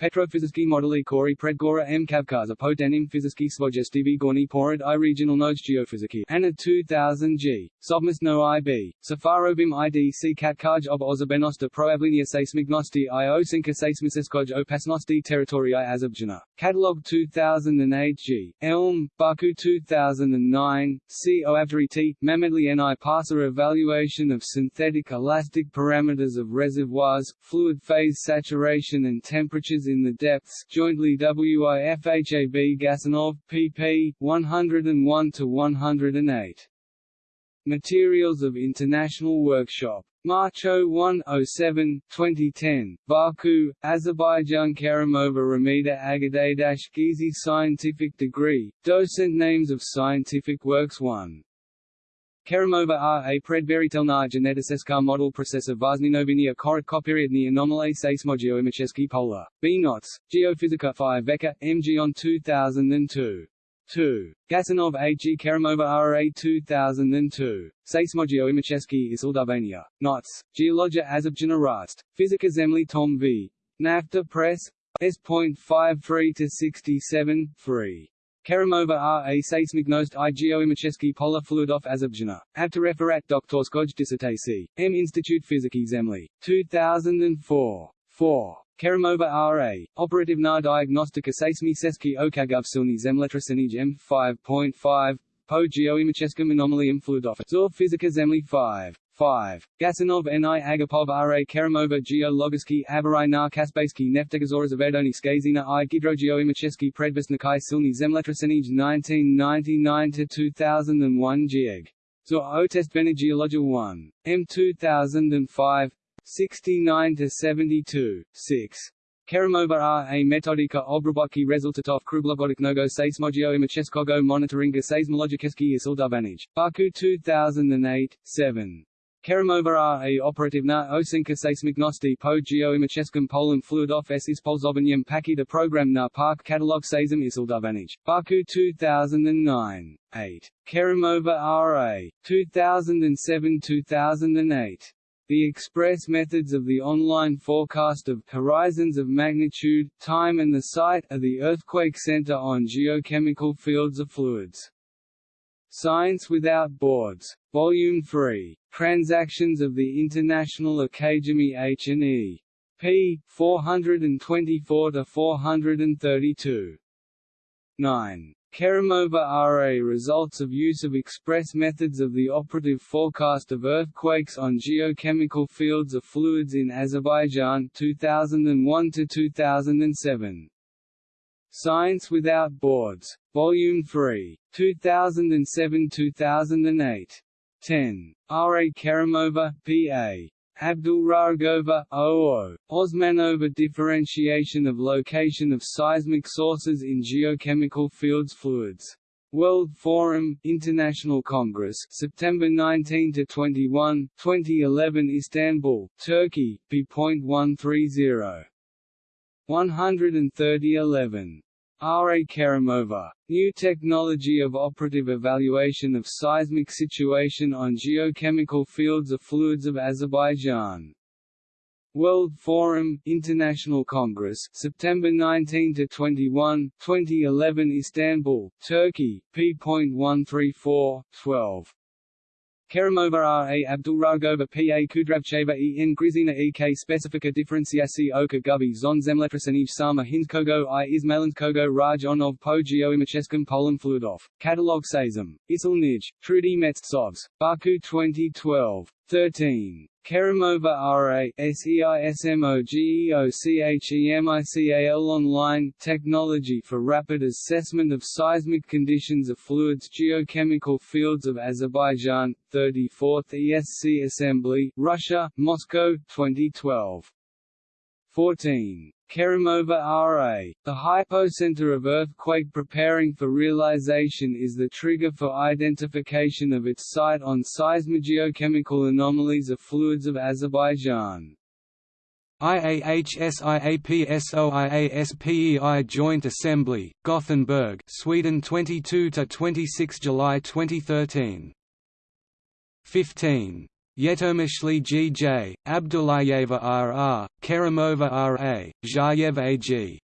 Petrofyzicky modely kori predgora m kavkaza po denim fyzicky svojestivi gorny porad i regional nodes geophysiky Anna 2000 G. Sovmus no IB. Safarovim IDC katkaj ob ozabenosti proavlinia seismignosti i osinka seismisiskoj opasnosti territorii azabjana. Catalog 2008 G. Elm, Baku 2009, C. Oavdari T. Mamedli Ni Parser Evaluation of synthetic elastic parameters of reservoirs, fluid phase saturation and temperatures in the depths jointly WIFHAB Gasanov, pp. 101–108. Materials of International Workshop. March 01 07, 2010, Baku, Azerbaijan Kerimova Ramida Agadash Gizi Scientific Degree, Docent Names of Scientific Works 1. Keramova R. A. predberitelna geneticiska model procesa vazninovini korit copyriadni anomaly imicheski polar. B. Knots, Geophysica 5 Veka, MG on 2002. 2. Gasanov A. G. Keramova R. A. 2002. Seismogeo Imicheski isildavania. Knots, Geologia Azobjana Rast, Physica Zemli Tom V. NAFTA Press. S.53 to 67, 3. Keramova r. A. Seismignost i. Geoimacheski pola fluidov referat abtereferat doktorskoj dissertaci, M. Institute Fiziki Zemli, 2004. 4. Keramova RA, operativna diagnostika seismi seski okagavsilni zemljotrasenij M5.5, po geoimacheskom anomalium fluidov, Zor Fizika Zemli 5. 5. Gasanov Ni Agapov Ra Kerimova Geologiski Avarai na Kaspaysky Neftegazora Zavedoni Skazina i Gidrogeoimachesky Predvestnikai Silny Zemletrasenij 1999–2001 Gieg. Zur Otest Geologia 1. M 2005 69–72, 6. Kerimova R. A metodika obrobotki rezultatov kruglogodiknogo seismogeo monitoringa seismologicheski isildovanij. Baku 2008, 7. Kerimova R. A operativna osinka seismignosti po geoimacheskum polem fluidov s ispolzovanium paki de program na park catalog seism isildovanij. Baku 2009. 8. Kerimova R. A. 2007–2008. The express methods of the online forecast of horizons of magnitude, time and the site of the Earthquake Center on geochemical fields of fluids. Science Without Borders. Volume 3. Transactions of the International Academy H&E. p. 424–432. 9. Kerimova RA Results of use of express methods of the operative forecast of earthquakes on geochemical fields of fluids in Azerbaijan 2001–2007. Science Without Borders. Volume 3. 2007–2008. 10. R. A. Kerimova, P.A. Abdulragova, OO, Osmanova differentiation of location of seismic sources in geochemical fields fluids. World Forum, International Congress, September 19 to 21, 2011, Istanbul, Turkey, p.130. 130 11. R. A. Kerimova. New Technology of Operative Evaluation of Seismic Situation on Geochemical Fields of Fluids of Azerbaijan. World Forum, International Congress, September 19 to 21, 2011, Istanbul, Turkey, p.134, 12. Kerimova R. A. Abdulragova P. A. Kudravcheva E. N. Grizina E. K. Specifica differenciaci oka gubi zon zemletresenij sama hinskogo i izmalinskogo raj onov po geoimacheskum polem fluidov. Catalog Sazem. Isil Nij, Trudy Metsovs, Baku 2012. 13. Kerimova RA SEISMOGEOCHEMICAL Online Technology for Rapid Assessment of Seismic Conditions of Fluids Geochemical Fields of Azerbaijan 34th ESC Assembly Russia Moscow 2012 14 Kerimova R.A. The hypocenter of earthquake preparing for realization is the trigger for identification of its site on seismogeochemical anomalies of fluids of Azerbaijan. IAHSIAPSOIASPEI Joint Assembly, Gothenburg, Sweden 22 to 26 July 2013. 15 Yetirmishli G.J., Abdullayeva R.R., Kerimova R.A., Zhayev A.G.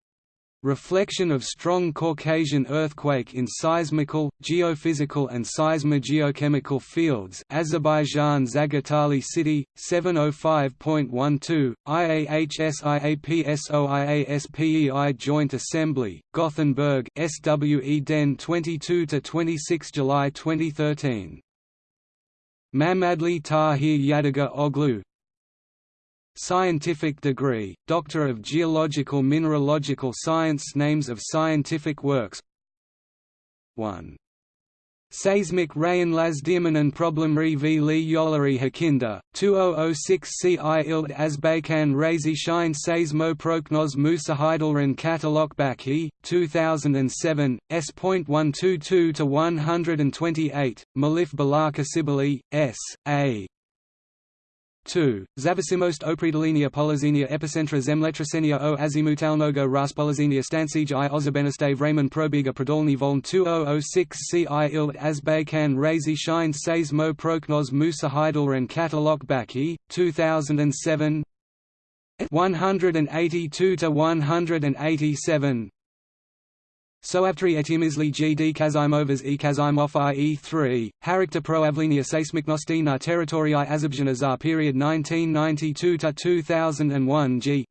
Reflection of strong Caucasian earthquake in seismical, geophysical and seismogeochemical fields Azerbaijan Zagatali City, 705.12, IAHSIAPSOIASPEI Joint Assembly, Gothenburg SWE Den 22–26 July 2013. Mamadli Tahir Yadigar Oglu, Scientific degree, Doctor of Geological Mineralogical Science Names of scientific works 1. Seismic Rayan Problem Re v Li Yolari Hakinda, 2006 ci ild Azbakan Razi Shine Seismo Proknos Musahidalran Katalok Baki, 2007, S.122 to 128, Malif Balaka Sibili, S. A. 2. Zavasimost opredolinia polizenia epicentra zemletrasenia o azimutalnogo raspolizenia stansij i ozabenestave Raymond Probiga Prodolny Voln 2006 ci ild azbakan razi shine says mo proknos musa heidelran katalog baki, 2007 182 to 187 Soavtri etimizli gd kazimovas e kazimov ie3, Harikta proavlenia seismiknosti na teritorii Azerbaijana za period 1992–2001 g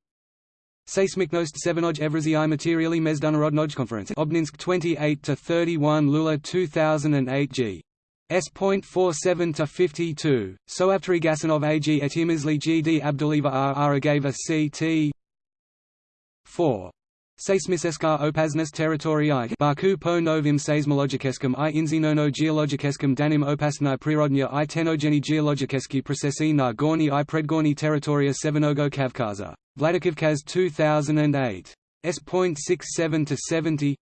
Seismiknost Sevenoj i materiali Mezdunarodnoj Conference Obninsk 28–31 Lula 2008 g. S.47–52, Soavtri Gasanov AG etimizli gd Abduliva R. Aragava ct. 4. Seismiseska opasnost territorii. Baku po novim seismologičeskom i inzinono geologičeskom danim opasnai prirodnja i tenogeni geologičeski procesi na gorni i predgorni teritorija Severnogo Kavkaza. Vladikavkaz 2008. S.67 to 70,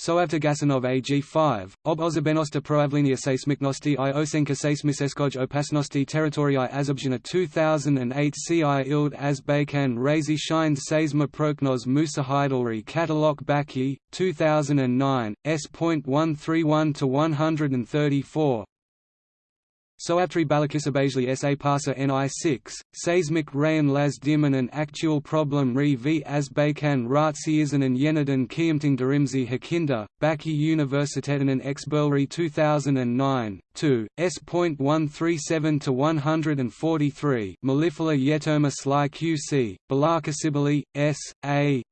Soavtogasanov AG5, ob ozabenosta proavlenia seismicnosti i osenka seismiseskoj opasnosti territorii Azobzhina 2008 ci ild as Baykan razy shined seisma prognoz Musa Hydalri Katalok Baki, 2009, S.131 to 134. Soatri Balakisabajli sa Pasa Ni6, Seismic Rayan Las Dimanan Actual Problem Re v Azbakan Ratsiyazanan Yeniden Kiamting Darimzi Hakinda, Baki Universitetinan Exberlri 2009, 2, S.137-143 Malifala Yetoma Sly QC, Balaka Sibili, S. A.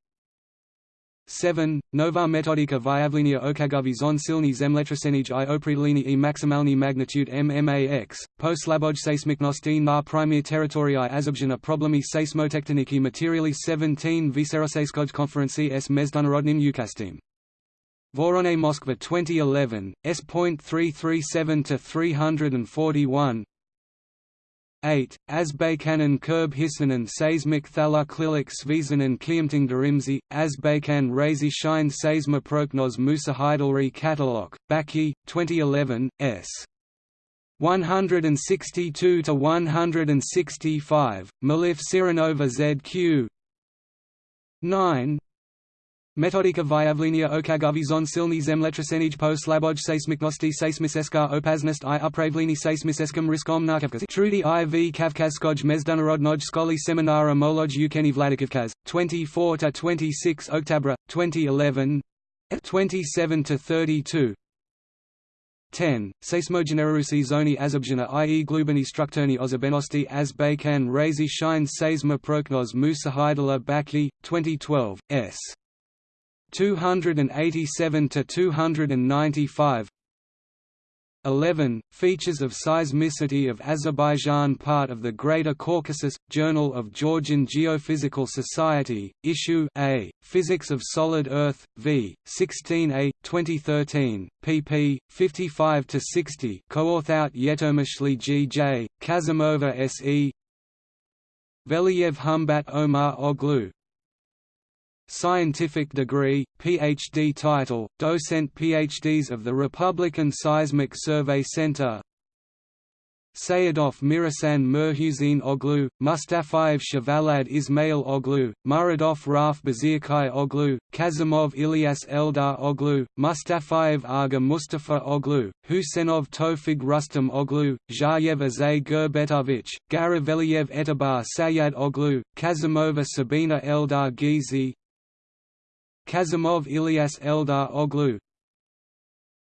7. Nova metodika vyavlenia okagovi zonsilni zemletrasenij i opredlini i maximalni magnitude MMAX, po slaboj seismiknosti na primir teritorii azobjena problemi seismotectoniki materiali 17 Viserosejskoj konferenci s mezdunarodnim ukastim. Vorone Moskva 2011, S.337-341 8. Azbekanan Kurb Hisanan Seismik Thala Klilik Svizanan Kiamting Darimzi, Azbakan Razi Shine Musa Heidelri Katalog, Baki, 2011, s. 162 to 165, Malif Siranova ZQ 9 Metodika vyavlenia okagavizon silni zemletrasenij po slaboj opasnost i riskom Trudy iv kavkazskoj mezdunarodnoj skoli seminara moloj ukeni vladikavkaz, 24–26 Oktabra, 2011 27–32 10. Seismogenerarusi zoni azabjana i.e. glubani strukturni ozabenosti azbakan razi shine seisma proknos musahidala baki, 2012, s. 287 to 295 11. Features of seismicity of Azerbaijan Part of the Greater Caucasus, Journal of Georgian Geophysical Society, Issue A, Physics of Solid Earth, v. 16a, 2013, pp. 55 to 60 co-authored Yetirmishli G. J., Kazimova S. E. Veliyev Humbat Omar Oglu, Scientific degree, Ph.D. title, docent Ph.D.s of the Republican Seismic Survey Center Sayedov Mirasan Mirhusin Oglu, Mustafayev Shavalad Ismail Oglu, Muradov Raf Bazirkai Oglu, Kazimov Ilyas Eldar Oglu, Mustafayev Aga Mustafa Oglu, Husenov Tofig Rustam Oglu, Zhayev Azay Gurbetovich, Garaveliev Etabar Sayad Oglu, Kazimova Sabina Eldar Gizi Kazimov Ilyas Eldar Oglu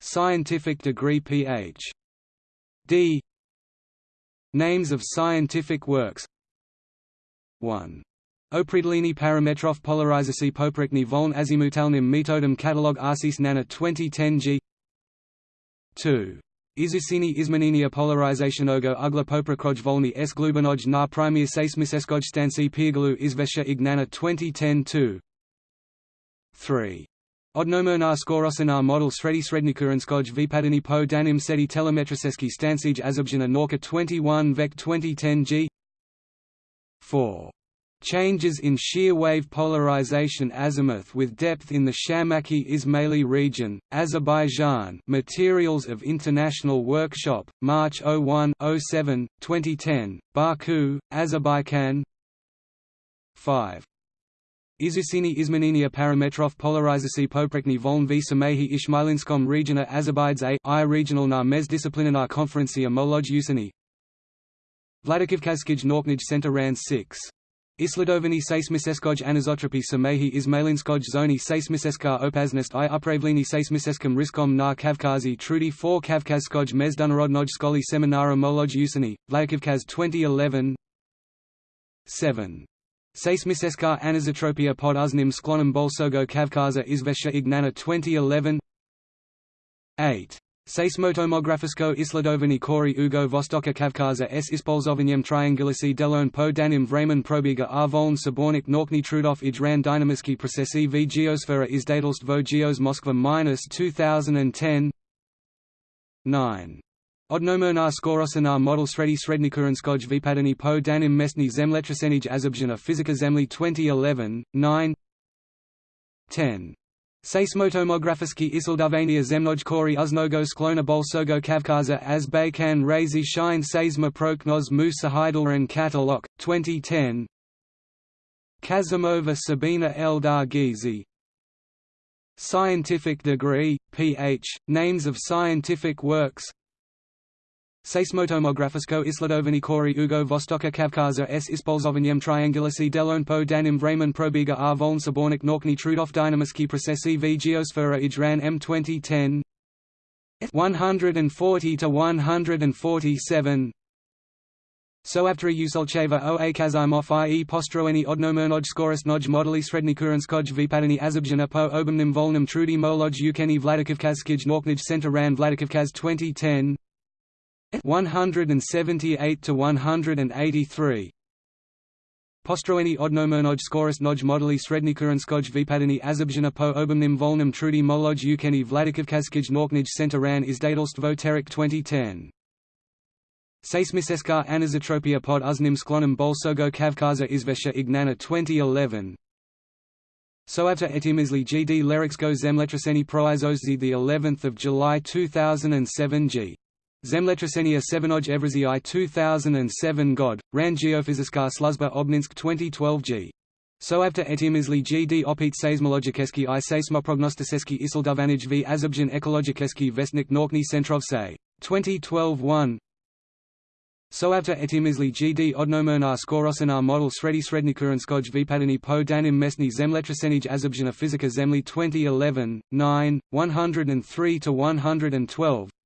Scientific degree Ph.D. Names of scientific works 1. Opredlini parametrov polarizaci poprekni voln azimutalnim metodem catalog arsis nana 2010 g 2. Izusini izmaninia polarizationogo ugla poprakroj volny s glubanoj na primia seismiseskoj stanci Pirgulu izvesha ignana 2010 2. 3. Odnomernar skorosenar model sredi srednikuranskoj vypadany po danim sedi telemetriseski stansij azobjana norka 21 vec 2010 g 4. Changes in shear wave polarization azimuth with depth in the Shamaki Ismaili region, Azerbaijan Materials of International Workshop, March 01 07, 2010, Baku, Azerbaijan 5. Izusini Izmaninia parametrov polarizaci poprekni voln v samehi Ishmailinskom regiona Azerbaids a i regional na mezdisciplinar konferencia moloj usini Vladikivkazkij Norknij Center ran 6. Isladovani seismiseskoj anizotropi samehi Izmailinskoj zoni seismiseska opasnost i upravlini seismiseskom riskom na Kavkazi trudy 4 Kavkazskoj mezdunarodnoj skoli seminara moloj usini, Vladikivkaz 2011 7. Seismiseska anisotropia pod uznim sklonem bolsogo Kavkaza izvesha ignana 2011 8. Seismotomografisko isladovani kori ugo vostoka Kavkaza s ispolzovanjem triangulisi delon po danim vremen probiga a voln sabornik norkni trudov ijran dynamiski procesi v geosfera izdadelst vo geos Moskva minus 2010 9. Odnomernar skorosenar model sredi srednikuranskoj vypadany po danim mestny zemletresenij azobjana fizika zemli 2011, 9 10. Seismotomografiski isildavania zemnoj kori uznogo sklona bolsogo kavkaza as baykan razi shine seisma proknos mu sahidalran katalog, 2010 Kazimova Sabina Eldar Gizi Scientific degree, Ph., names of scientific works Seismotomografisko isladovani kori ugo vostoka Kavkaza s. ispolzovanjem triangulisi delon po danim vremen probiga a voln sabornik norkni trudov dynamiski procesi v geosfera ijran m 2010 140 to 147 Soavtri Usolcheva o. A. Kazimov i. E. Postroeni odnomernoj skoristnoj modeli srednikuranskoj vypadany azabjana po obumnim volnim trudy moloj ukeni Vladikavkazskij norknij center ran Vladikavkaz 2010 178 to 183 Postroeni odnomernog skorist noj modeli srednikuranskoj vypadany azabjana po obumnim volnim trudy moloj ukeni Vladikavkazskij norknij center ran izdadelstvo terik 2010 Seismiseska anisotropia pod uznim sklonem bolsogo Kavkaza izvesha ignana 2011 Soavta etimizli gd lerixko zemletreseni proizozzi the 11th of July 2007 g Zemletresenia Sevenoj I 2007 God, Ran Geofyziska Sluzba Obninsk 2012 G. Soavta etimizli GD opit seismologikeski i seismoprognostiseski isildovanij v Azabjan ekologikeski vestnik Norkni Centrov se. 2012 1 Soavta etimizli GD odnomernar skorosenar model sredi srednikuranskoj vypadany po danim mesni zemletresenij Azabjana fizika zemli 2011, 9, 103 to 112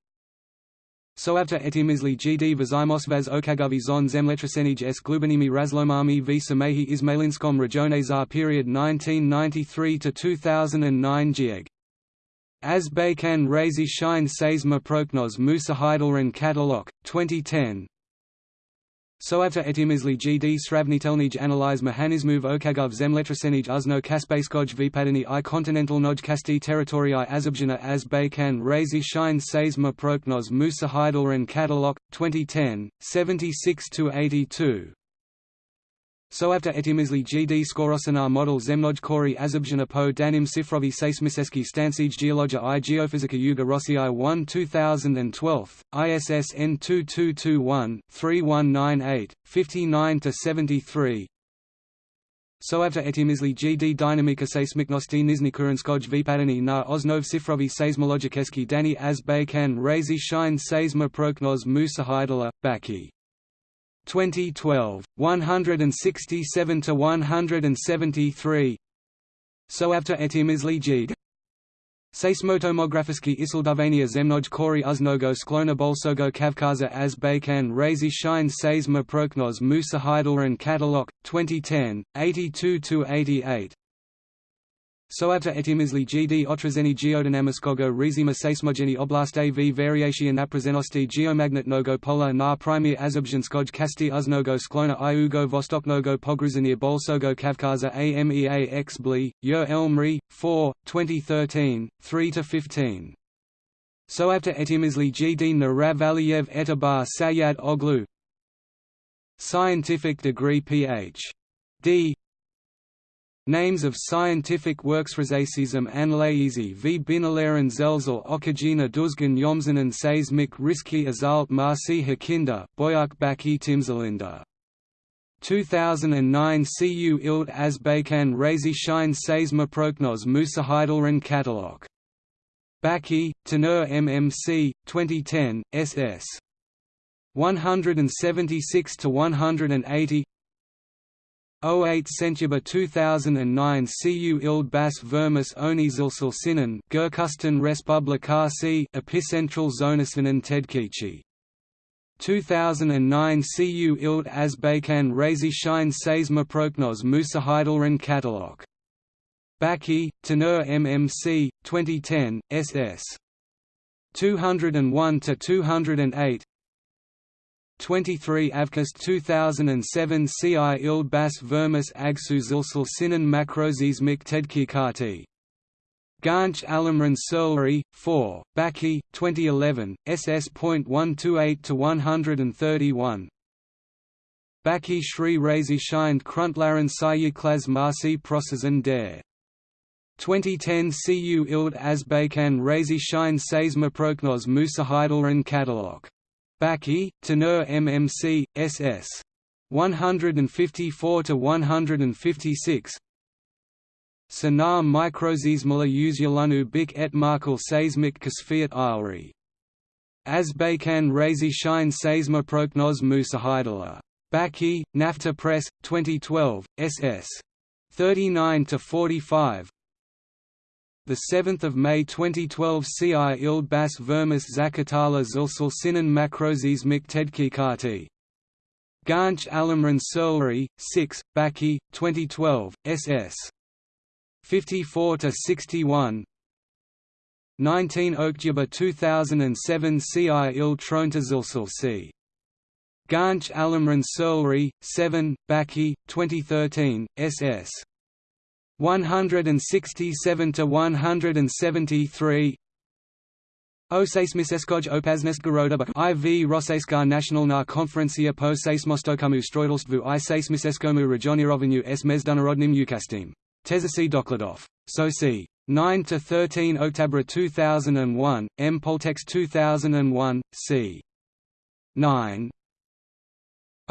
Soavta etimizli gd vazimosvaz okagovi zon zemletresenij s glubanimi razlomami v samehi Ismailinskom regione za period 1993 to 2009 gieg. As Baykan Razi Shine Seisma Proknos Musa Heidelran Katalog, 2010 Soavta etimizli gd sravnitelnij analyze mehanizmov okagov zemletresenij uzno kaspaiskoj vypadany i kontinentalnoj kasti teritorii azabjana as baykan razi shine seisma proknos musa katalog, 2010, 76–82 So after etimizli GD skorosenar model zemnoj kori azubjana po danim sifrovi seismiseski stansij geologia i geofizika yuga rossi i 1 2012, ISSN 2221-3198, 59–73 So after etimizli GD dynamika seismiknosti nizni kuranskoj vypadani na osnov sifrovi seismologiceski dani az bakan razi shine seisma proknos musahidala, baki 2012, 167 to 173. So after etimizli jid. Seismotomografiski isildavania zemnoj kori uznogo sklona bolsogo kavkaza as bakan razi shine seisma proknos musa heidelran katalog 2010 82 to 88 Soavta etimizli gd otrazeni geodynamiskogo rizima seismogeni oblaste v variation naprazenosti geomagnetnogo pola na primir azubzhinskoj kasti uznogo sklona iugo vostoknogo pogruzanir bolsogo kavkaza amea x bli, yo elmri, 4, 2013, 3–15. Soavta etimizli gd Naravaliev etabar sayad oglu Scientific degree Ph.D. Names of scientific works Razacism an Lazy v Binalaren Zelzel Okajina Duzgan Yomzanen Seismik Riski Azalt Marsi Hakinda, Boyak Baki Timzalinda. 2009 Cu Ild Azbakan Razi Shine Seisma Proknos Musa Heidelran Catalog. Baki, Tenur MMC, 2010, SS. 176 to 180 08 Sentuba 2009 Cu ild bas vermis onizilsil sinan Gerkusten Respublikasi Epicentral Zonasinan Tedkici 2009 Cu ild Azbakan Razi Shine Seisma Proknos Musa Heidelran Catalog. Baki, Tenur MMC, 2010, SS. 201 to 208 23 Avkast 2007 Ci ild bas vermis agsu zilsil sinan makrozis mik tedkikati. Ganch Alamran Surlery, 4, Baki, 2011, SS.128–131 Baki Shri Razi Shined Kruntlaren Sayiklas Marsi Prosazan der 2010 Cu Ild Azbakan Razi Shine Seisma Proknos Musa Heidelran Catalog Baki, Tenur MMC, SS. 154 to 156. Sanar microzismala usulunu bik et markal seismic kasfiat ilri. Azbakan razi shine seisma prognos musahaidala. Baki, Nafta Press, 2012, SS. 39 to 45 the 7th of May 2012 Ci ild bas vermis zakatala zilsil sinan makrozis miktedkikati. Ganch Alamran Surlery, 6, Baki, 2012, ss. 54 to 61. 19 Oktober 2007 Ci Trontazilsil c. Ganch Alamran Surlery, 7, Baki, 2013, ss. 167 to 173 O seismiskoj opasnost garoda IV Rosejska national na konferencia po seismostokamu strojdelstvu i seismiseskomu regionirovanu s mezdunarodnim ukastim. Tezasi Dokladov. Soci. 9 to 13 October 2001, M. Poltex 2001, c. 9.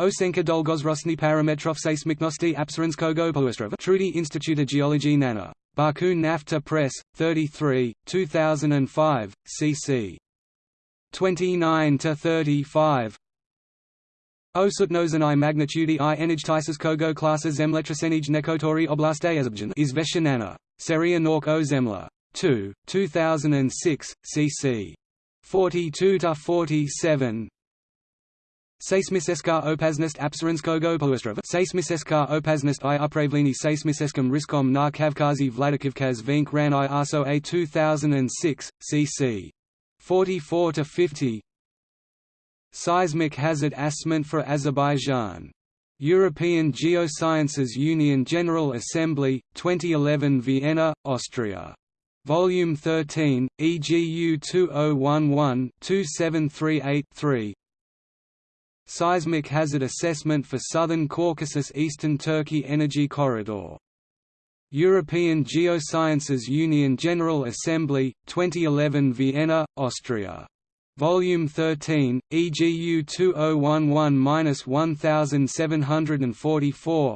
Osenka Dolgozrosny Parametrov Seismiknosti Apsaranskogo Poestrova Trudy Institute of Geology Nana. Baku Nafta Press, 33, 2005, cc. 29–35 Osutnozenai magnitude i enij kogo classes zemletrasenij nekotori oblaste azabjan is Veshanana. Seria Nork o Zemla. 2, 2006, cc. 42–47 Seismiseska opasnost apsaranskogo poestrova Seismiseska opasnost i upravleni seismiseskom riskom na Kavkazi Vladikivkaz vink ran i ASO A 2006, cc. 44–50 Seismic hazard assessment for Azerbaijan. European Geosciences Union General Assembly, 2011 Vienna, Austria. Volume 13, EGU 2011-2738-3 Seismic Hazard Assessment for Southern Caucasus Eastern Turkey Energy Corridor. European Geosciences Union General Assembly, 2011 Vienna, Austria. Volume 13, EGU 2011-1744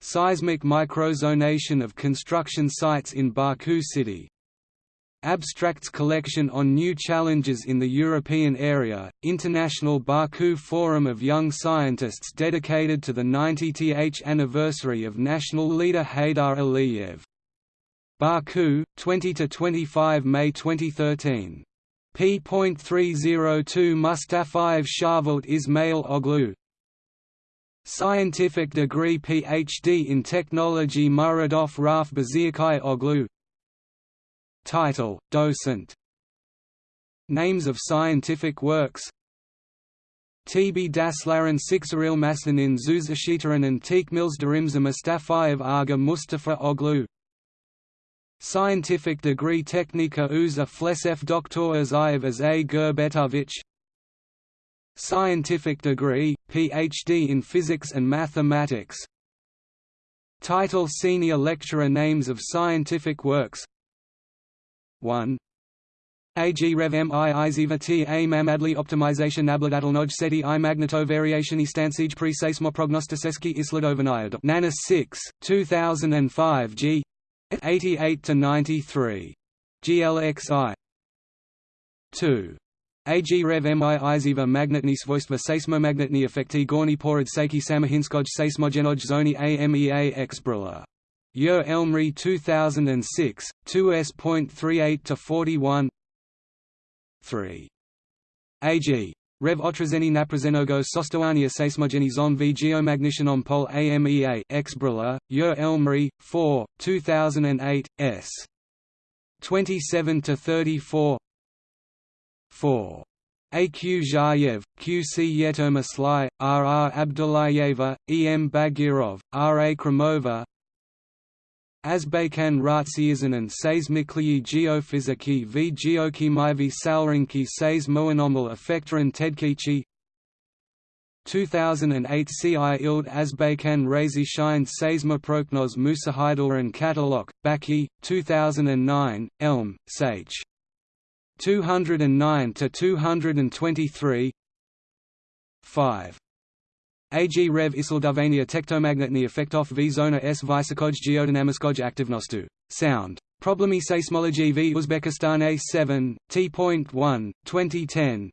Seismic microzonation of construction sites in Baku City Abstracts collection on new challenges in the European area, International Baku Forum of Young Scientists dedicated to the 90th anniversary of national leader Heydar Aliyev. Baku, 20–25 May 2013. p.302 Mustafayev Sharvalt Ismail Oglu Scientific degree Ph.D. in Technology Muradov Raf Baziakai Oglu Title, Docent Names of scientific works TB Daslaren Sixaril Maslinin Zuzashitaran and Teekmils Darimza Mustafayev Aga Mustafa Oglu Scientific degree Technika Uza Flesef Dr. Azayev Azay Gurbetovich Scientific degree, Ph.D. in Physics and Mathematics Title Senior Lecturer Names of scientific works 1 AG Rev M I Iziva T A Mamadli Optimization Nabladatlnoj Seti I Magneto Variation Istansij Pre Seismo Prognosticeski Isladovanaya Nana 6, 2005 G. 88 to 93. GLXI 2. AG Rev Mi Iziva Magnetni Svojstva Seismomagnetni Efekti Gorni Porad Seki Samahinskoj Seismogenoj Zoni AMEA Exbrilla Yer Elmri 2006, 2s.38 to 41. 3. AG. Rev Otrazeni Naprazenogo Sostoania Seismogeni Zon v Geomagnishanon Pol AMEA Exbrilla, Yer Elmri, 4, 2008, s. 27 to 34. 4. AQ Zhayev, QC Yetomaslai, RR Abdullayeva, EM Bagirov, RA Kromova, Azbaykan Ratsiyazanan seismikliyi geofiziki v geokimivi salrinki seis moanomal effektoran tedkichi 2008 CI Ild Azbaykan Razi Shine Seismoprognoz Musahidulran Katalog, Baki, 2009, Elm, Sage. 209 to 223 5 AG Rev Isildavania tektomagnetni efektov v zona s vysokoj geodynamiskoj aktivnostu. Sound. Problemi seismology v Uzbekistan A7, T.1, 2010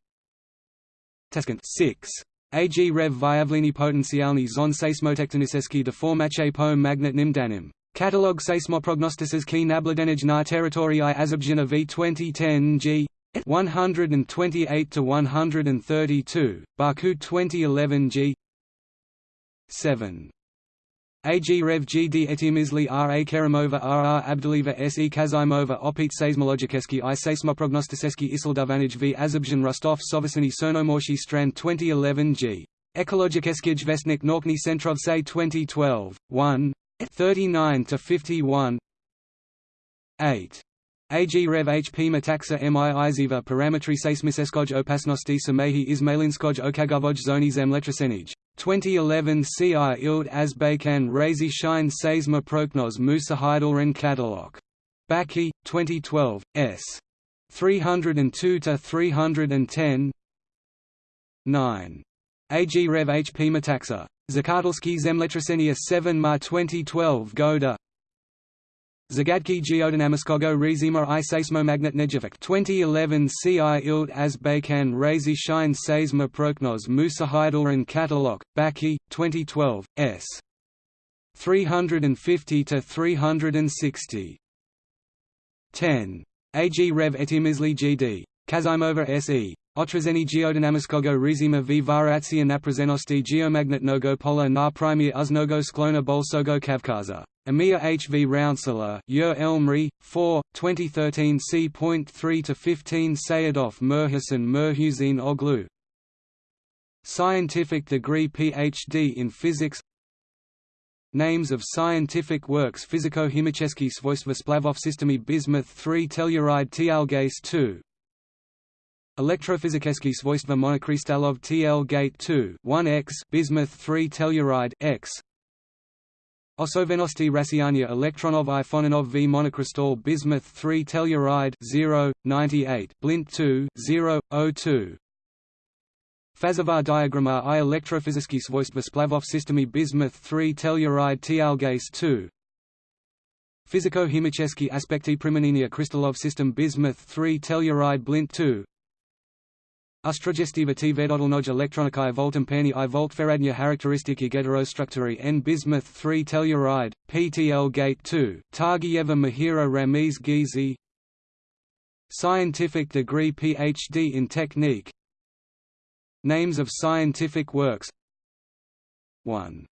Teskent 6. AG Rev Vyavlini potencialni zon seismotektoniseski deformache po magnetnim danim. Catalog seismoprognostices ki nabladenij na teritorii Azabjina v 2010 g 128 to 132, Baku 2011 g 7. AG Rev GD Etimizli R. A. Kerimova R. R. Abduliva S. E. Kazimova Opit Seismologiceski I Seismoprognosticeski Isildavanij v Azabjan Rostov Sovasini Sonomorshi Strand 2011 G. Ekologikeskij Vestnik Centrov Say 2012, 1 39 to 51 8 AG Rev HP Metaxa MI Iziva Parametry Seismiseskoj Opasnosti Samehi Ismailinskoj Okagavoj Zoni Zemletrasenij. 2011 CI Ild Azbaykan Razi Shine Seisma Prognoz Musa Heidelren Catalog. Baki, 2012, s. 302 to 310. 9. AG Rev HP Metaxa. Zakatulski Zemletrasenia 7 Ma 2012 Goda Zagadki Geodynamiskogo Rezima i Seismomagnet 2011 CI Ild Azbaykan Razi Shine Seisma Prognoz Musa Heidelren Katalog, Baki, 2012, s. 350 to 360. 10. AG Rev Etimizli GD. Kazimova SE. Otrazeni geodynamiskogo rizima v variacija naprazenosti geomagnetnogo pola na primia uznogo sklona bolsogo Kavkaza. Emir H. V. Rounsela, Yer Elmri, 4, 2013 c.3–15 Sayadov Merhasan Merhuzin Oglu Scientific degree Ph.D. in Physics Names of scientific works Fiziko-Himicheski Svojstva Splavov Systemy Bismuth 3 Telluride Tialgase 2 Elektrophyzikeski svojstva monokrystalov TL gate 2 1x bismuth 3 telluride X. Osovenosti rasiania elektronov i Fonanov v monocrystal bismuth 3 telluride 0 98 blint 2 0 02 Fazova diagramma i elektrophyzicky svojstva splavov systemy bismuth 3 telluride tialgase 2 Fiziko-chemicheski aspekty primenenia crystallov system bismuth 3 telluride blint 2 Ustrogestiva t vedodolnoj elektronikai voltampani i voltferadnia charakteristiki heterostructuri n bismuth 3 telluride, PTL gate 2, Targieva Mahira Ramiz Gizi Scientific degree PhD in technique Names of scientific works 1.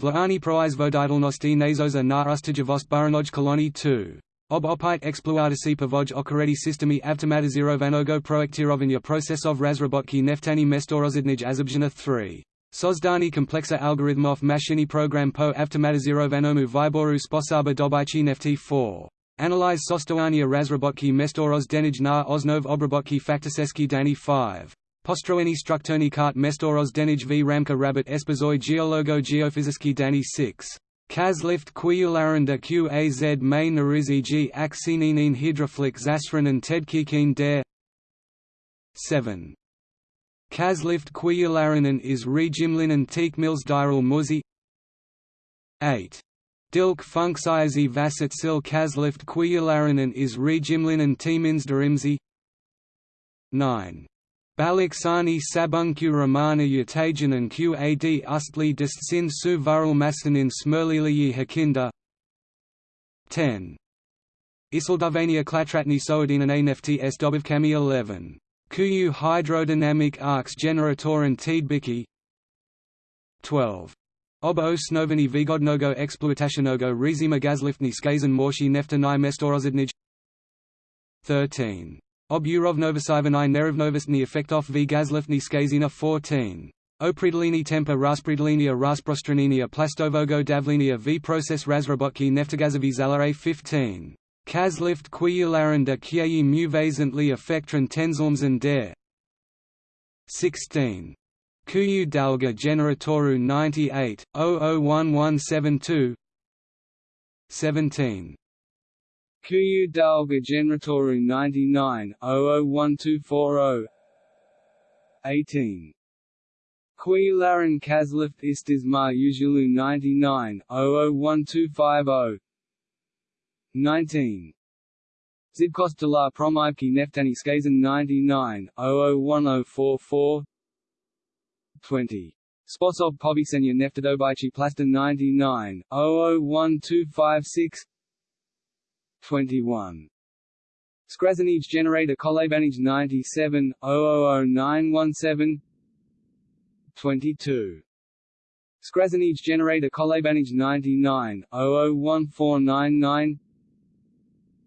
Vlaani proizvoditelnosti nazoza na ustijavost baranoj koloni 2. Ob opite exploatasi povoj okoredi systemi avtomatizirovanog proektirovanja procesov razrabotki neftani mestorozidnij azobzhina 3. Sozdani komplexa algorithmov mashini program po avtomatizirovanomu viboru sposaba dobychi nefti 4. Analyze sostoania razrabotki mestoroz denij na osnov obrabotki faktiseski dani 5. Postroeni strukturni kart mestoroz denij v ramka rabbit espazoi geologo geophysiski dani 6. Kazlift Quiularinda Qaz May Narizigi Aksininin Hydroflik Zasranen Tedkikin der 7. Kazlift Quiularinan is Regimlinen Teakmils Diral Muzi 8. Dilk Funksiazi Vasitsil Kazlift Quiularinan is Regimlinen Teamins Darimzi 9. Baliksani sabunkyu ramana yatajanan qad ustli distsin su varul masanin smurliliyi hakinda 10. Isildavania klatratni soadinan nfts dobivkami 11. Kuyu hydrodynamic arcs generatoren tidbiki 12. Ob snovani vigodnogo exploitationogo rizima gazliftni skazan morshi neftanai mestorozidnij 13. Ob Urovnovosivani Nerivnovostni Effektov v Gazlifni Skazina 14. Opridalini tempa Raspridalinia Rasprostraninia Plastovogo Davlinia v Process Razrobotki Neftegazovi Zalare 15. Kazlift Quiularinda Kieyi Muvazentli Effektran Tenzulmsen der 16. Kuyu Dalga Generatoru 98, 001172 17. Kuyu Dalga Generatoru 99, 001240 18. Quiularan Kazlift Istismar Usualu 99, 001250 19. Zibkostolar Promivki Neftani Skazan 99, 001044 20. Sposov Povisenya Neftadobaichi Plastin 99, 001256 21. Skrazanij generator Kolebanij 97, 000917 22. Skrazanij generator Kolebanij 99, 001499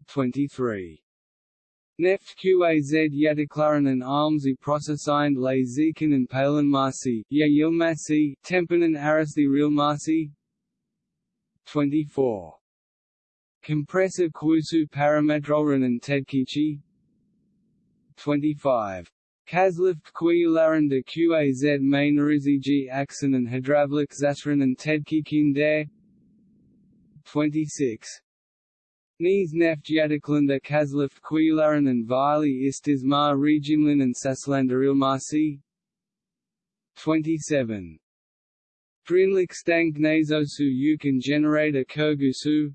23. Neft Qaz Yataklaran and Almsi Processind Le Zekin and Palin Marsi, Ya Yilmasi, Tempanan Arasti Marsi 24. Compressor Kusu Parametroran and Tedkichi 25. Kazlift de Qaz G Axon and Hydravlik Zasran and Tedkikin der 26. Nies neft Yadaklanda Kazlift Quiularan and Vili Istismar Regimlin and Saslandarilmarsi 27. Drinlik Stank Nazosu Yukon Generator Kurgusu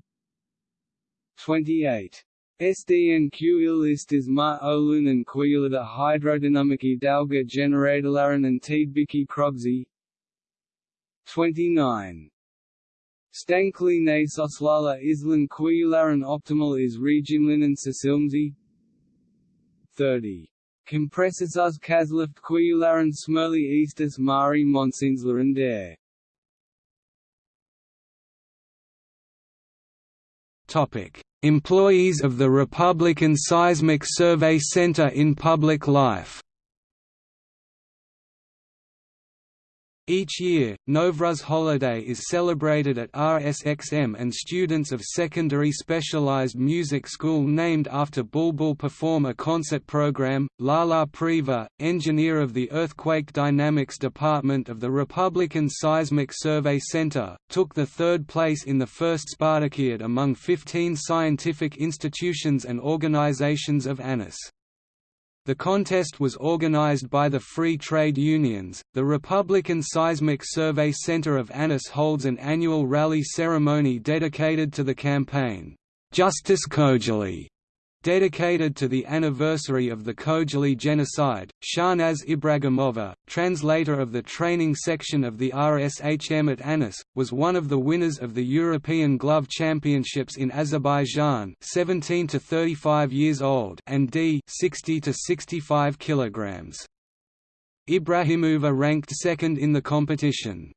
28. SDN Q is ma olunan quilida hydrodynamiki dalga generatolaran and tidbiki krogzi 29. Stankli ne soslala islan quilaran optimal is regimlinen sasilmzi 30. Compressors kazlift quilaran smurli eastus mari monsinsleran dare Employees of the Republican Seismic Survey Center in Public Life Each year, Novruz holiday is celebrated at RSXM and students of secondary specialized music school named after Bulbul perform a concert program. Lala Priva, engineer of the Earthquake Dynamics Department of the Republican Seismic Survey Center, took the third place in the first Spartakiad among 15 scientific institutions and organizations of ANAS. The contest was organized by the Free Trade Unions. The Republican Seismic Survey Center of ANAS holds an annual rally ceremony dedicated to the campaign, Justice Khojaly, dedicated to the anniversary of the Khojaly genocide. Shahnaz Ibragimova, translator of the training section of the RSHM at ANAS, was one of the winners of the European Glove Championships in Azerbaijan, 17 to 35 years old, and D 60 to 65 kilograms. Ibrahimova ranked second in the competition.